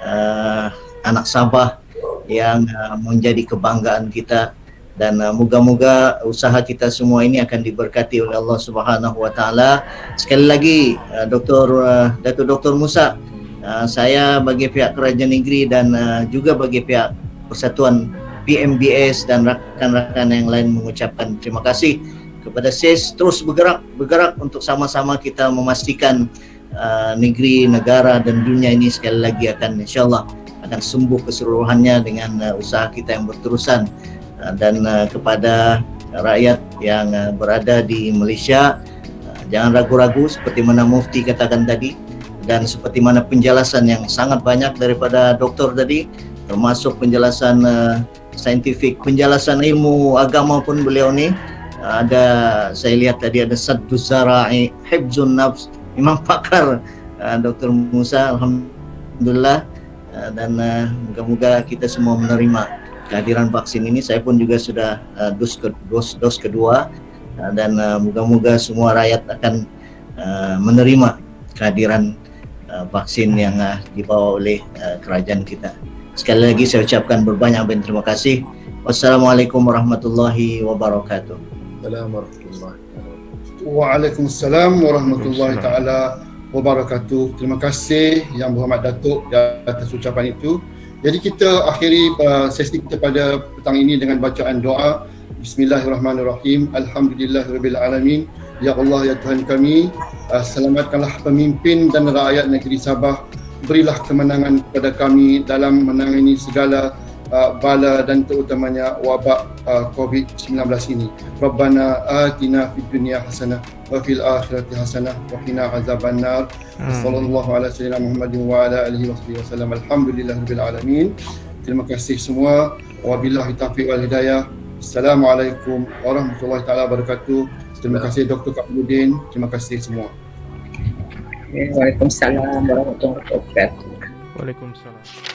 uh, anak Sabah yang uh, menjadi kebanggaan kita dan uh, moga-moga usaha kita semua ini akan diberkati oleh Allah Subhanahu wa taala. Sekali lagi uh, Dr. Uh, Datuk Dr. Musa uh, saya bagi pihak kerajaan negeri dan uh, juga bagi pihak Persatuan PMBS dan rakan-rakan yang lain mengucapkan terima kasih kepada SES terus bergerak bergerak untuk sama-sama kita memastikan uh, negeri, negara dan dunia ini sekali lagi akan insyaallah akan sembuh keseluruhannya dengan uh, usaha kita yang berterusan. Uh, dan uh, kepada rakyat yang uh, berada di Malaysia uh, jangan ragu-ragu seperti mana mufti katakan tadi dan seperti mana penjelasan yang sangat banyak daripada doktor tadi termasuk penjelasan uh, saintifik penjelasan ilmu agama pun beliau ni. Ada saya lihat tadi ada saddu zara'i hibzun nafs memang pakar uh. Musa alhamdulillah. Uh, dan uh, moga-moga kita semua menerima kehadiran vaksin ini. Saya pun juga sudah uh, dos ke dos, dos kedua. Uh, dan uh, moga-moga semua rakyat akan uh, menerima kehadiran uh, vaksin yang uh, dibawa oleh uh, kerajaan kita sekali lagi saya ucapkan berbanyak-banyak terima kasih wassalamualaikum warahmatullahi wabarakatuh Assalamualaikum Waalaikumsalam warahmatullahi taala wabarakatuh. Terima kasih yang berhormat Datuk di atas ucapan itu. Jadi kita akhiri uh, sesi kita pada petang ini dengan bacaan doa. Bismillahirrahmanirrahim. Alhamdulillahirabbil alamin. Ya Allah ya Tuhan kami, uh, selamatkanlah pemimpin dan rakyat negeri Sabah. Berilah kemenangan kepada kami dalam menangani segala uh, bala dan terutamanya wabak uh, COVID-19 ini. Rabbana atina fid dunya hasanah wa fil akhirati hasanah wa qina azabannar. Hmm. Sallallahu ala sayyidina Muhammadin wa ala alihi wa wasallam. Alhamdulillahirabbil alamin. Terima kasih semua. Wabillahi taufiq wal hidayah. Assalamualaikum warahmatullahi taala wabarakatuh. Terima kasih Dr. Kabudin. Terima kasih semua. Waalaikumsalam warahmatullahi wabarakatuh. Waalaikumsalam.